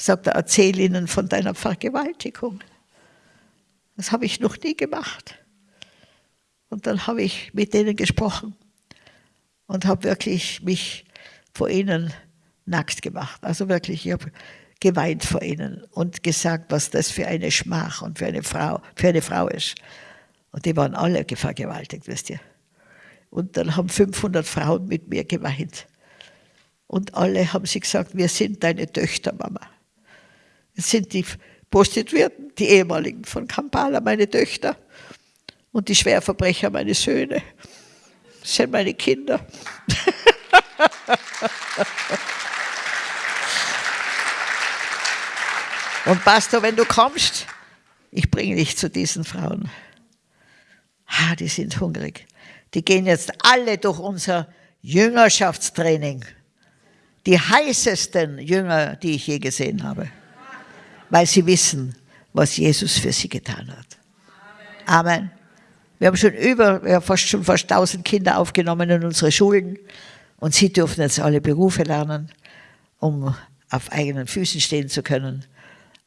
sagt er, erzähl ihnen von deiner Vergewaltigung. Das habe ich noch nie gemacht. Und dann habe ich mit denen gesprochen und habe wirklich mich vor ihnen nackt gemacht. Also wirklich, ich habe geweint vor ihnen und gesagt, was das für eine Schmach und für eine Frau, für eine Frau ist. Und die waren alle vergewaltigt, wisst ihr. Und dann haben 500 Frauen mit mir geweint. Und alle haben sie gesagt, wir sind deine Töchter, Mama. Es sind die Prostituierten, die ehemaligen von Kampala, meine Töchter und die Schwerverbrecher, meine Söhne. Das sind meine Kinder. [LAUGHS] Und Pastor, wenn du kommst, ich bringe dich zu diesen Frauen. Ah, die sind hungrig. Die gehen jetzt alle durch unser Jüngerschaftstraining. Die heißesten Jünger, die ich je gesehen habe. Weil sie wissen, was Jesus für sie getan hat. Amen. Wir haben schon über, wir haben fast schon fast 1000 Kinder aufgenommen in unsere Schulen und sie dürfen jetzt alle Berufe lernen, um auf eigenen Füßen stehen zu können.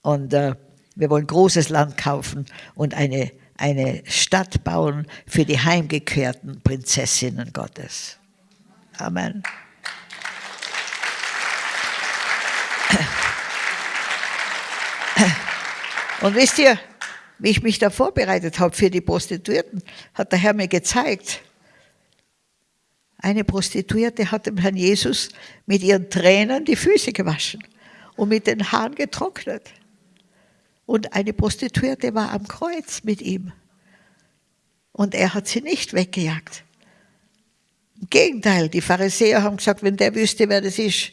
Und äh, wir wollen großes Land kaufen und eine, eine Stadt bauen für die heimgekehrten Prinzessinnen Gottes. Amen. Und wisst ihr, wie ich mich da vorbereitet habe für die Prostituierten, hat der Herr mir gezeigt, eine Prostituierte hat dem Herrn Jesus mit ihren Tränen die Füße gewaschen und mit den Haaren getrocknet. Und eine Prostituierte war am Kreuz mit ihm. Und er hat sie nicht weggejagt. Im Gegenteil, die Pharisäer haben gesagt, wenn der wüsste, wer das ist,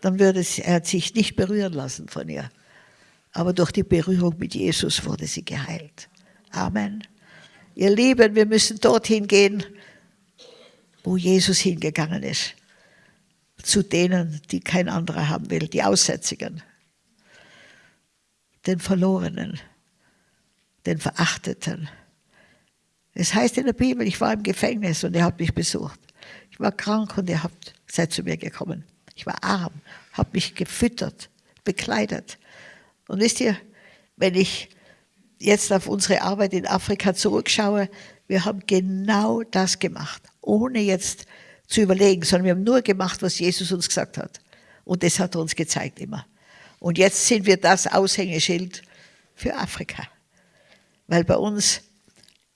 dann würde er sich nicht berühren lassen von ihr. Aber durch die Berührung mit Jesus wurde sie geheilt. Amen. Ihr Lieben, wir müssen dorthin gehen, wo Jesus hingegangen ist. Zu denen, die kein anderer haben will, die Aussätzigen, den Verlorenen, den Verachteten. Es heißt in der Bibel, ich war im Gefängnis und ihr habt mich besucht. Ich war krank und ihr habt, seid zu mir gekommen. Ich war arm, habt mich gefüttert, bekleidet. Und wisst ihr, wenn ich jetzt auf unsere Arbeit in Afrika zurückschaue, wir haben genau das gemacht, ohne jetzt zu überlegen, sondern wir haben nur gemacht, was Jesus uns gesagt hat. Und das hat er uns gezeigt immer. Und jetzt sind wir das Aushängeschild für Afrika. Weil bei uns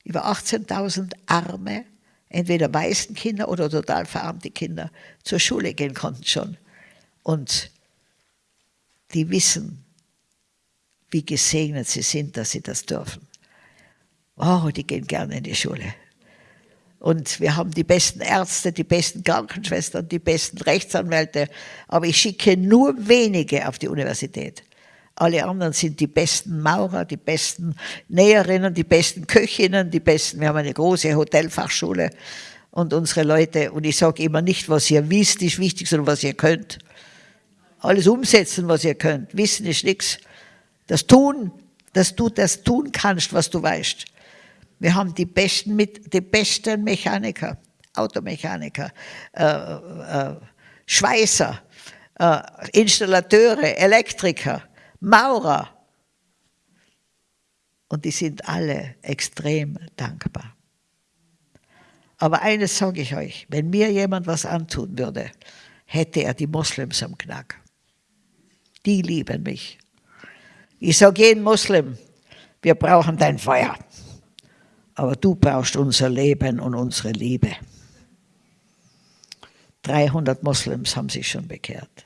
über 18.000 arme, entweder weißen Kinder oder total verarmte Kinder zur Schule gehen konnten schon. Und die wissen, wie gesegnet sie sind, dass sie das dürfen. Oh, die gehen gerne in die Schule. Und wir haben die besten Ärzte, die besten Krankenschwestern, die besten Rechtsanwälte, aber ich schicke nur wenige auf die Universität. Alle anderen sind die besten Maurer, die besten Näherinnen, die besten Köchinnen, die besten, wir haben eine große Hotelfachschule und unsere Leute, und ich sage immer nicht, was ihr wisst, ist wichtig, sondern was ihr könnt. Alles umsetzen, was ihr könnt. Wissen ist nichts. Das Tun, dass du das tun kannst, was du weißt. Wir haben die besten, mit, die besten Mechaniker, Automechaniker, äh, äh, Schweißer, äh, Installateure, Elektriker, Maurer. Und die sind alle extrem dankbar. Aber eines sage ich euch, wenn mir jemand was antun würde, hätte er die Moslems am Knack. Die lieben mich. Ich sage jedem Muslim, wir brauchen dein Feuer, aber du brauchst unser Leben und unsere Liebe. 300 Moslems haben sich schon bekehrt.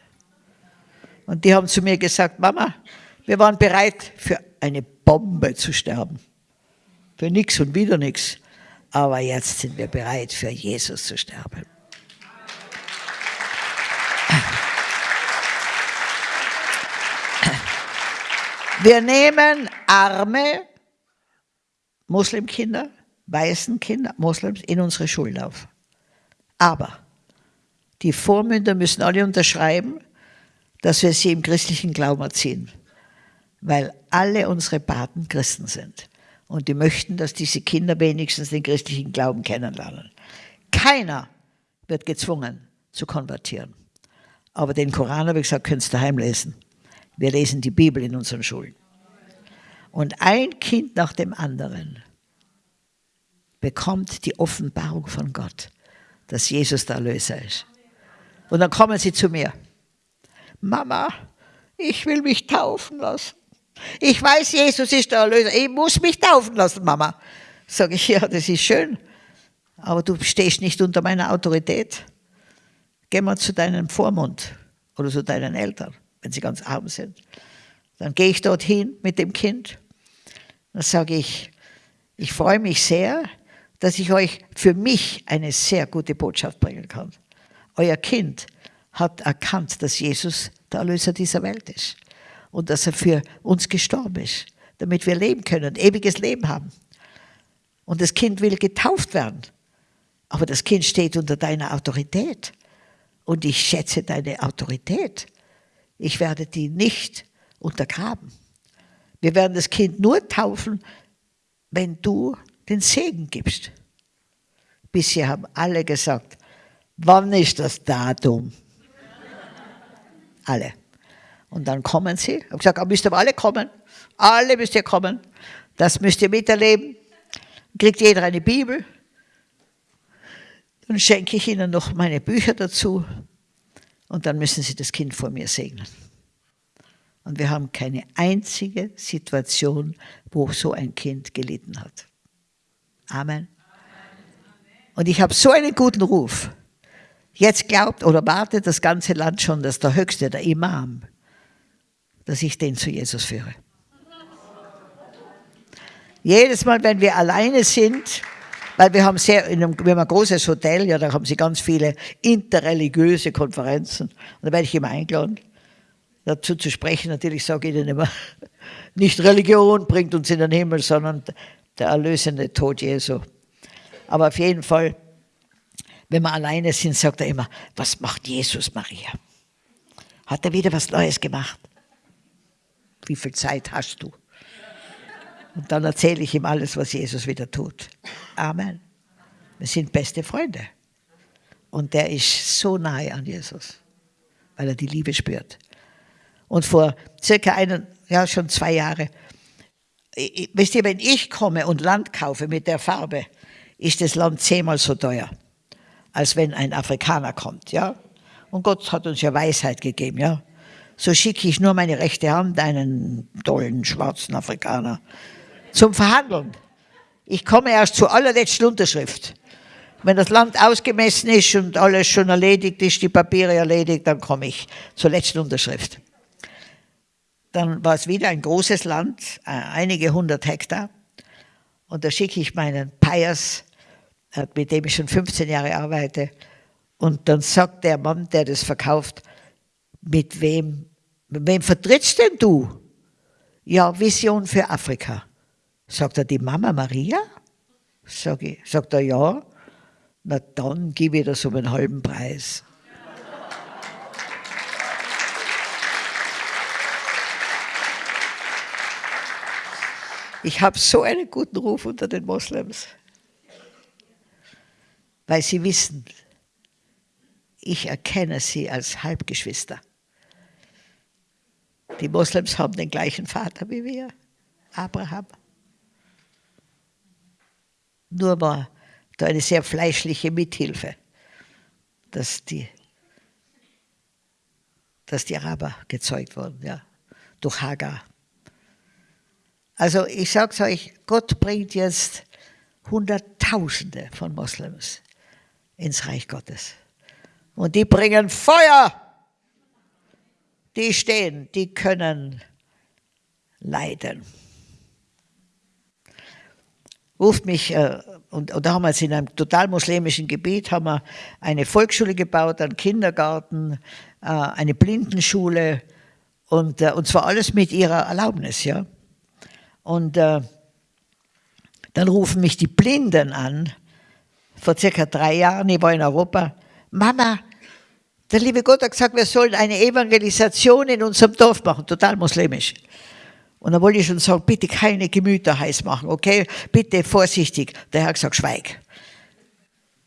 Und die haben zu mir gesagt, Mama, wir waren bereit, für eine Bombe zu sterben. Für nichts und wieder nichts. Aber jetzt sind wir bereit, für Jesus zu sterben. Wir nehmen arme Muslimkinder, weißen Kinder, Moslems in unsere Schulen auf. Aber die Vormünder müssen alle unterschreiben, dass wir sie im christlichen Glauben erziehen, weil alle unsere Paten Christen sind. Und die möchten, dass diese Kinder wenigstens den christlichen Glauben kennenlernen. Keiner wird gezwungen zu konvertieren. Aber den Koran, habe ich gesagt, könnt ihr daheim lesen. Wir lesen die Bibel in unseren Schulen. Und ein Kind nach dem anderen bekommt die Offenbarung von Gott, dass Jesus der Erlöser ist. Und dann kommen sie zu mir. Mama, ich will mich taufen lassen. Ich weiß, Jesus ist der Erlöser. Ich muss mich taufen lassen, Mama. Sage ich, ja, das ist schön. Aber du stehst nicht unter meiner Autorität. Geh mal zu deinem Vormund oder zu deinen Eltern wenn sie ganz arm sind. Dann gehe ich dorthin mit dem Kind. Dann sage ich, ich freue mich sehr, dass ich euch für mich eine sehr gute Botschaft bringen kann. Euer Kind hat erkannt, dass Jesus der Erlöser dieser Welt ist. und dass er für uns gestorben ist, damit wir leben können, ewiges Leben haben. Und das Kind will getauft werden. Aber das Kind steht unter deiner Autorität. Und ich schätze deine Autorität. Ich werde die nicht untergraben. Wir werden das Kind nur taufen, wenn du den Segen gibst. Bisher haben alle gesagt, wann ist das Datum? Alle. Und dann kommen sie. Ich habe gesagt, ah, müsst ihr alle kommen. Alle müsst ihr kommen. Das müsst ihr miterleben. Kriegt jeder eine Bibel. Dann schenke ich ihnen noch meine Bücher dazu. Und dann müssen sie das Kind vor mir segnen. Und wir haben keine einzige Situation, wo so ein Kind gelitten hat. Amen. Und ich habe so einen guten Ruf. Jetzt glaubt oder wartet das ganze Land schon, dass der Höchste, der Imam, dass ich den zu Jesus führe. Jedes Mal, wenn wir alleine sind, weil wir haben sehr, in einem, wir haben ein großes Hotel, ja, da haben sie ganz viele interreligiöse Konferenzen. Und da werde ich immer eingeladen, dazu zu sprechen. Natürlich sage ich ihnen immer, [LAUGHS] nicht Religion bringt uns in den Himmel, sondern der erlösende Tod Jesu. Aber auf jeden Fall, wenn wir alleine sind, sagt er immer, was macht Jesus, Maria? Hat er wieder was Neues gemacht? Wie viel Zeit hast du? Und dann erzähle ich ihm alles, was Jesus wieder tut. Amen. Wir sind beste Freunde. Und der ist so nahe an Jesus, weil er die Liebe spürt. Und vor circa einen, ja schon zwei Jahre, wisst ihr, wenn ich komme und Land kaufe mit der Farbe, ist das Land zehnmal so teuer, als wenn ein Afrikaner kommt, ja. Und Gott hat uns ja Weisheit gegeben, ja. So schicke ich nur meine rechte Hand einen tollen schwarzen Afrikaner zum Verhandeln. Ich komme erst zur allerletzten Unterschrift. Wenn das Land ausgemessen ist und alles schon erledigt ist, die Papiere erledigt, dann komme ich zur letzten Unterschrift. Dann war es wieder ein großes Land, äh, einige hundert Hektar. Und da schicke ich meinen Pius, äh, mit dem ich schon 15 Jahre arbeite. Und dann sagt der Mann, der das verkauft, mit wem, mit wem vertrittst denn du? Ja, Vision für Afrika. Sagt er, die Mama Maria? Sag ich, sagt er, ja. Na dann gebe ich das um einen halben Preis. Ich habe so einen guten Ruf unter den Moslems, weil sie wissen, ich erkenne sie als Halbgeschwister. Die Moslems haben den gleichen Vater wie wir, Abraham. Nur war da eine sehr fleischliche Mithilfe, dass die, dass die Araber gezeugt wurden, ja, durch Hagar. Also ich sage es euch, Gott bringt jetzt Hunderttausende von Moslems ins Reich Gottes. Und die bringen Feuer. Die stehen, die können leiden ruft mich, äh, und, und da haben wir jetzt in einem total muslimischen Gebiet, haben wir eine Volksschule gebaut, einen Kindergarten, äh, eine Blindenschule und, äh, und zwar alles mit ihrer Erlaubnis, ja. Und äh, dann rufen mich die Blinden an, vor circa drei Jahren, ich war in Europa, Mama, der liebe Gott hat gesagt, wir sollen eine Evangelisation in unserem Dorf machen, total muslimisch. Und dann wollte ich schon sagen, bitte keine Gemüter heiß machen, okay? Bitte vorsichtig. Der Herr hat gesagt, schweig.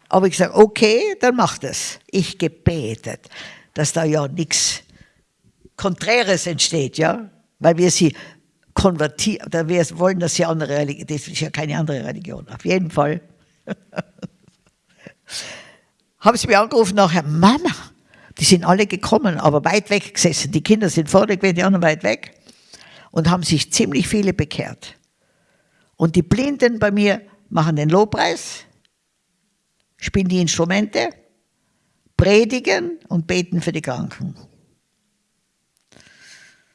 Aber ich gesagt, okay, dann mach das. Ich gebetet, dass da ja nichts Konträres entsteht, ja? Weil wir sie konvertieren, oder wir wollen, dass sie andere Religion, das ist ja keine andere Religion. Auf jeden Fall. [LAUGHS] Haben sie mir angerufen nachher, Mama, die sind alle gekommen, aber weit weg gesessen. Die Kinder sind vorne gewesen, die anderen weit weg und haben sich ziemlich viele bekehrt. Und die Blinden bei mir machen den Lobpreis, spielen die Instrumente, predigen und beten für die Kranken.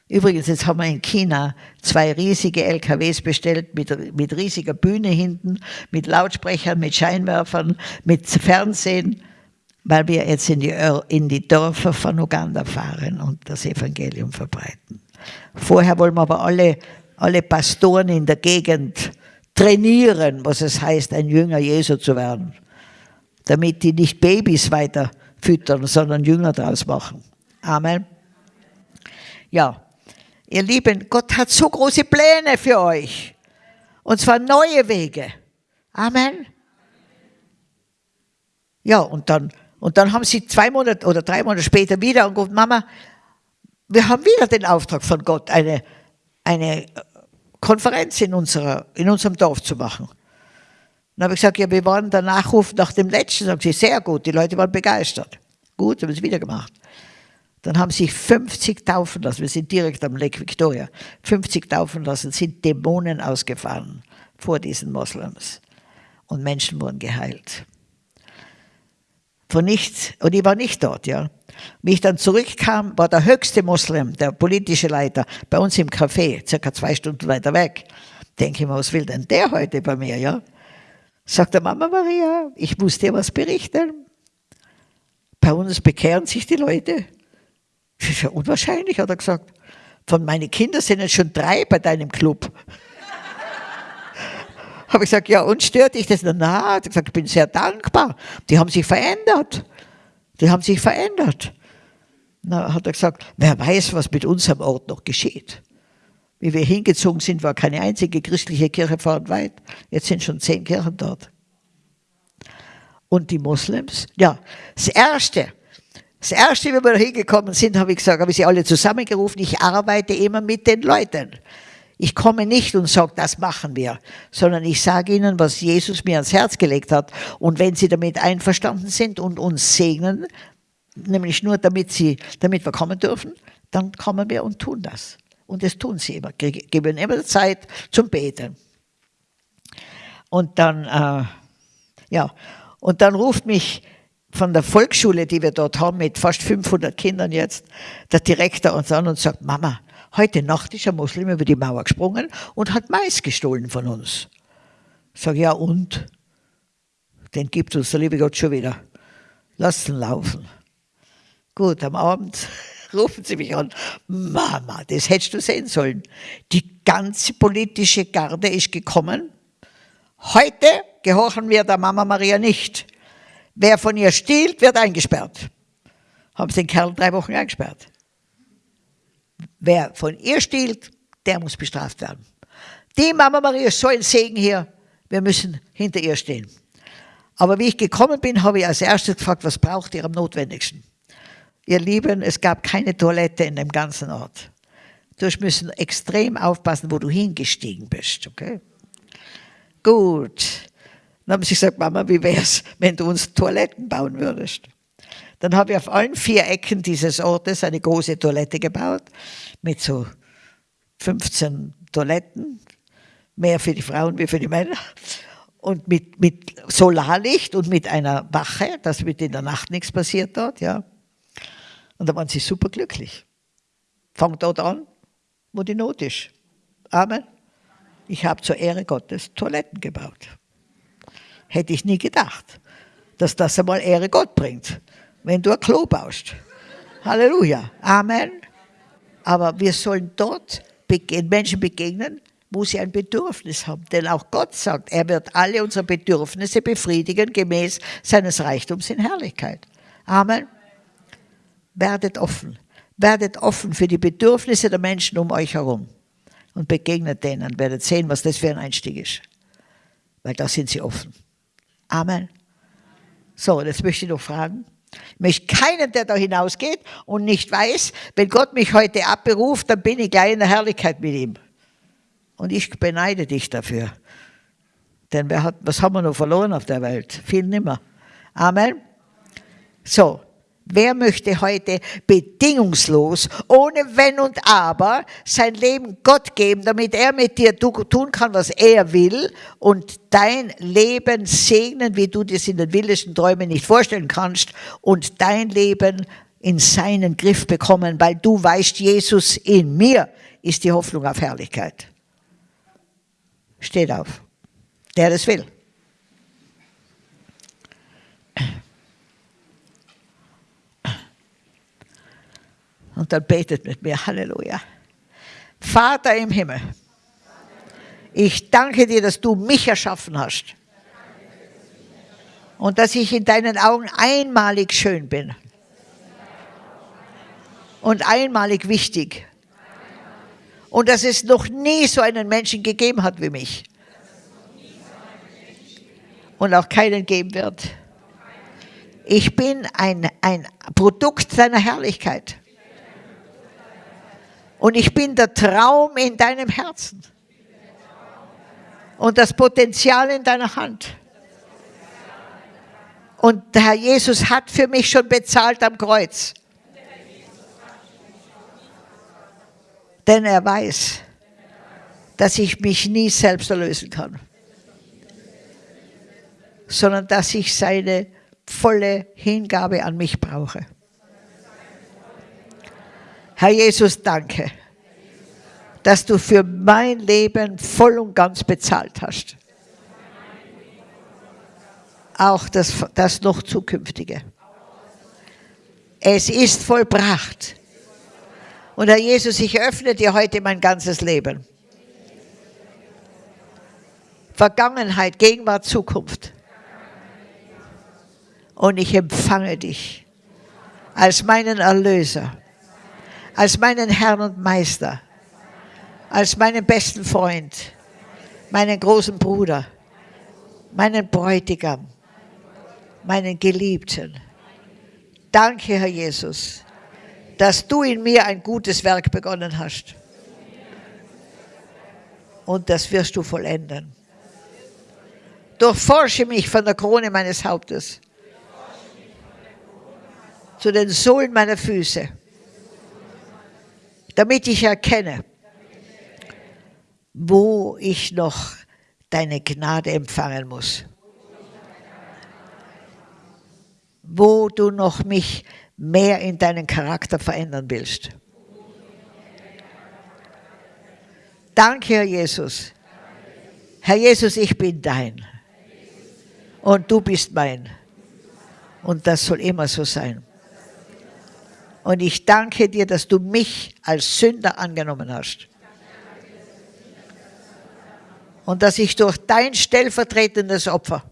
Übrigens, jetzt haben wir in China zwei riesige LKWs bestellt mit, mit riesiger Bühne hinten, mit Lautsprechern, mit Scheinwerfern, mit Fernsehen, weil wir jetzt in die, in die Dörfer von Uganda fahren und das Evangelium verbreiten. Vorher wollen wir aber alle, alle Pastoren in der Gegend trainieren, was es heißt, ein Jünger Jesu zu werden. Damit die nicht Babys weiter füttern, sondern Jünger daraus machen. Amen. Ja, ihr Lieben, Gott hat so große Pläne für euch. Und zwar neue Wege. Amen. Ja, und dann, und dann haben sie zwei Monate oder drei Monate später wieder und gesagt, Mama, wir haben wieder den Auftrag von Gott, eine, eine Konferenz in, unserer, in unserem Dorf zu machen. Dann habe ich gesagt, ja, wir waren der Nachruf nach dem letzten. Sagen sie, sehr gut, die Leute waren begeistert. Gut, haben es wieder gemacht. Dann haben sich 50 taufen lassen, wir sind direkt am Lake Victoria, 50 taufen lassen, sind Dämonen ausgefahren vor diesen Moslems. Und Menschen wurden geheilt. Von nichts, und ich war nicht dort, ja. Wie ich dann zurückkam, war der höchste Moslem, der politische Leiter, bei uns im Café, circa zwei Stunden weiter weg. Denke ich mir, was will denn der heute bei mir, ja? Sagt der Mama Maria, ich muss dir was berichten. Bei uns bekehren sich die Leute. Das ist ja unwahrscheinlich, hat er gesagt. Von meinen Kindern sind jetzt schon drei bei deinem Club. [LAUGHS] Habe ich gesagt, ja, und stört dich das? Na, hat gesagt, ich bin sehr dankbar. Die haben sich verändert. Die haben sich verändert. Na, hat er gesagt, wer weiß, was mit unserem Ort noch geschieht. Wie wir hingezogen sind, war keine einzige christliche Kirche weit. Jetzt sind schon zehn Kirchen dort. Und die Moslems, ja, das Erste, das Erste, wie wir da hingekommen sind, habe ich gesagt, habe ich sie alle zusammengerufen, ich arbeite immer mit den Leuten. Ich komme nicht und sage, das machen wir, sondern ich sage ihnen, was Jesus mir ans Herz gelegt hat. Und wenn sie damit einverstanden sind und uns segnen, nämlich nur damit, sie, damit wir kommen dürfen, dann kommen wir und tun das. Und das tun sie immer, geben immer Zeit zum Beten. Und dann, äh, ja, und dann ruft mich von der Volksschule, die wir dort haben, mit fast 500 Kindern jetzt, der Direktor uns an und sagt, Mama, Heute Nacht ist ein Muslim über die Mauer gesprungen und hat Mais gestohlen von uns. Sage, ja und? Den gibt uns der liebe Gott schon wieder. Lass ihn laufen. Gut, am Abend [LAUGHS] rufen sie mich an. Mama, das hättest du sehen sollen. Die ganze politische Garde ist gekommen. Heute gehorchen wir der Mama Maria nicht. Wer von ihr stiehlt, wird eingesperrt. Haben sie den Kerl drei Wochen eingesperrt. Wer von ihr stiehlt, der muss bestraft werden. Die Mama Maria ist so ein Segen hier. Wir müssen hinter ihr stehen. Aber wie ich gekommen bin, habe ich als erstes gefragt, was braucht ihr am notwendigsten? Ihr Lieben, es gab keine Toilette in dem ganzen Ort. Du müssen extrem aufpassen, wo du hingestiegen bist, okay? Gut. Dann haben sie gesagt, Mama, wie wär's, wenn du uns Toiletten bauen würdest? Dann habe ich auf allen vier Ecken dieses Ortes eine große Toilette gebaut mit so 15 Toiletten, mehr für die Frauen wie für die Männer. Und mit, mit Solarlicht und mit einer Wache, dass mit in der Nacht nichts passiert dort, ja. Und da waren sie super glücklich. Fangt dort an, wo die Not ist. Amen. Ich habe zur Ehre Gottes Toiletten gebaut. Hätte ich nie gedacht, dass das einmal Ehre Gott bringt wenn du ein Klo baust. Halleluja. Amen. Aber wir sollen dort Menschen begegnen, wo sie ein Bedürfnis haben. Denn auch Gott sagt, er wird alle unsere Bedürfnisse befriedigen gemäß seines Reichtums in Herrlichkeit. Amen. Werdet offen. Werdet offen für die Bedürfnisse der Menschen um euch herum. Und begegnet denen. Werdet sehen, was das für ein Einstieg ist. Weil da sind sie offen. Amen. So, jetzt möchte ich noch fragen. Ich möchte keinen, der da hinausgeht und nicht weiß, wenn Gott mich heute abberuft, dann bin ich gleich in der Herrlichkeit mit ihm. Und ich beneide dich dafür. Denn hat, was haben wir noch verloren auf der Welt? Viel nimmer. Amen. So, Wer möchte heute bedingungslos, ohne Wenn und Aber, sein Leben Gott geben, damit er mit dir tun kann, was er will und dein Leben segnen, wie du das in den wildesten Träumen nicht vorstellen kannst und dein Leben in seinen Griff bekommen, weil du weißt, Jesus in mir ist die Hoffnung auf Herrlichkeit. Steht auf. Der das will. Und dann betet mit mir, Halleluja. Vater im Himmel, ich danke dir, dass du mich erschaffen hast und dass ich in deinen Augen einmalig schön bin und einmalig wichtig und dass es noch nie so einen Menschen gegeben hat wie mich und auch keinen geben wird. Ich bin ein, ein Produkt deiner Herrlichkeit. Und ich bin der Traum in deinem Herzen. Und das Potenzial in deiner Hand. Und der Herr Jesus hat für mich schon bezahlt am Kreuz. Denn er weiß, dass ich mich nie selbst erlösen kann, sondern dass ich seine volle Hingabe an mich brauche. Herr Jesus, danke, dass du für mein Leben voll und ganz bezahlt hast. Auch das, das noch zukünftige. Es ist vollbracht. Und Herr Jesus, ich öffne dir heute mein ganzes Leben. Vergangenheit, Gegenwart, Zukunft. Und ich empfange dich als meinen Erlöser als meinen Herrn und Meister, als meinen besten Freund, meinen großen Bruder, meinen Bräutigam, meinen Geliebten. Danke, Herr Jesus, dass du in mir ein gutes Werk begonnen hast. Und das wirst du vollenden. Durchforsche mich von der Krone meines Hauptes zu den Sohlen meiner Füße damit ich erkenne, wo ich noch deine Gnade empfangen muss. Wo du noch mich mehr in deinen Charakter verändern willst. Danke, Herr Jesus. Herr Jesus, ich bin dein. Und du bist mein. Und das soll immer so sein. Und ich danke dir, dass du mich als Sünder angenommen hast. Und dass ich durch dein stellvertretendes Opfer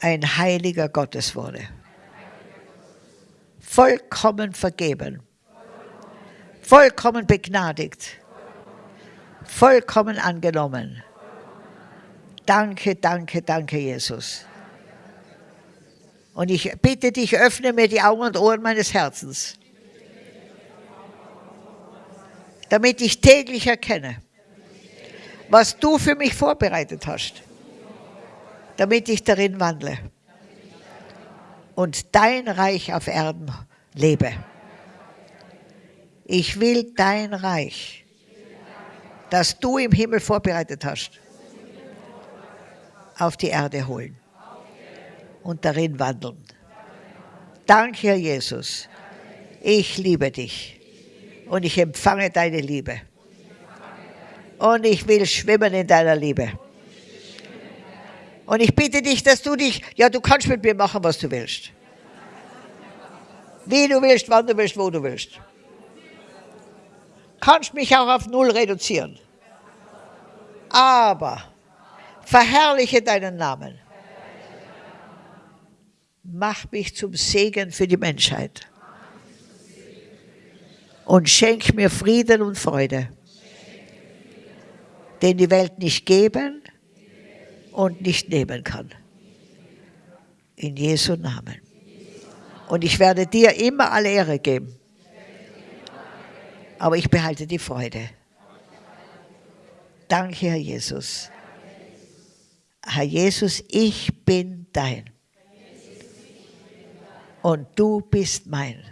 ein heiliger Gottes wurde. Vollkommen vergeben. Vollkommen begnadigt. Vollkommen angenommen. Danke, danke, danke, Jesus. Und ich bitte dich, öffne mir die Augen und Ohren meines Herzens, damit ich täglich erkenne, was du für mich vorbereitet hast, damit ich darin wandle und dein Reich auf Erden lebe. Ich will dein Reich, das du im Himmel vorbereitet hast, auf die Erde holen und darin wandeln. Danke, Herr Jesus. Ich liebe dich und ich empfange deine Liebe. Und ich will schwimmen in deiner Liebe. Und ich bitte dich, dass du dich, ja, du kannst mit mir machen, was du willst. Wie du willst, wann du willst, wo du willst. Kannst mich auch auf Null reduzieren. Aber verherrliche deinen Namen mach mich zum Segen für die Menschheit. Und schenk mir Frieden und Freude, den die Welt nicht geben und nicht nehmen kann. In Jesu Namen. Und ich werde dir immer alle Ehre geben. Aber ich behalte die Freude. Danke, Herr Jesus. Herr Jesus, ich bin dein und du bist mein.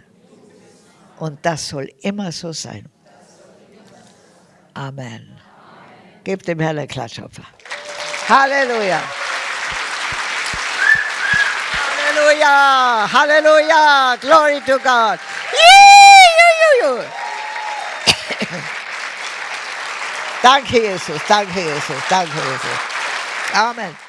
Und das soll immer so sein. Amen. Gebt dem Herrn ein Klatschopfer. Halleluja. Halleluja. Halleluja. Glory to God. Danke, Jesus. Danke, Jesus. Danke, Jesus. Amen.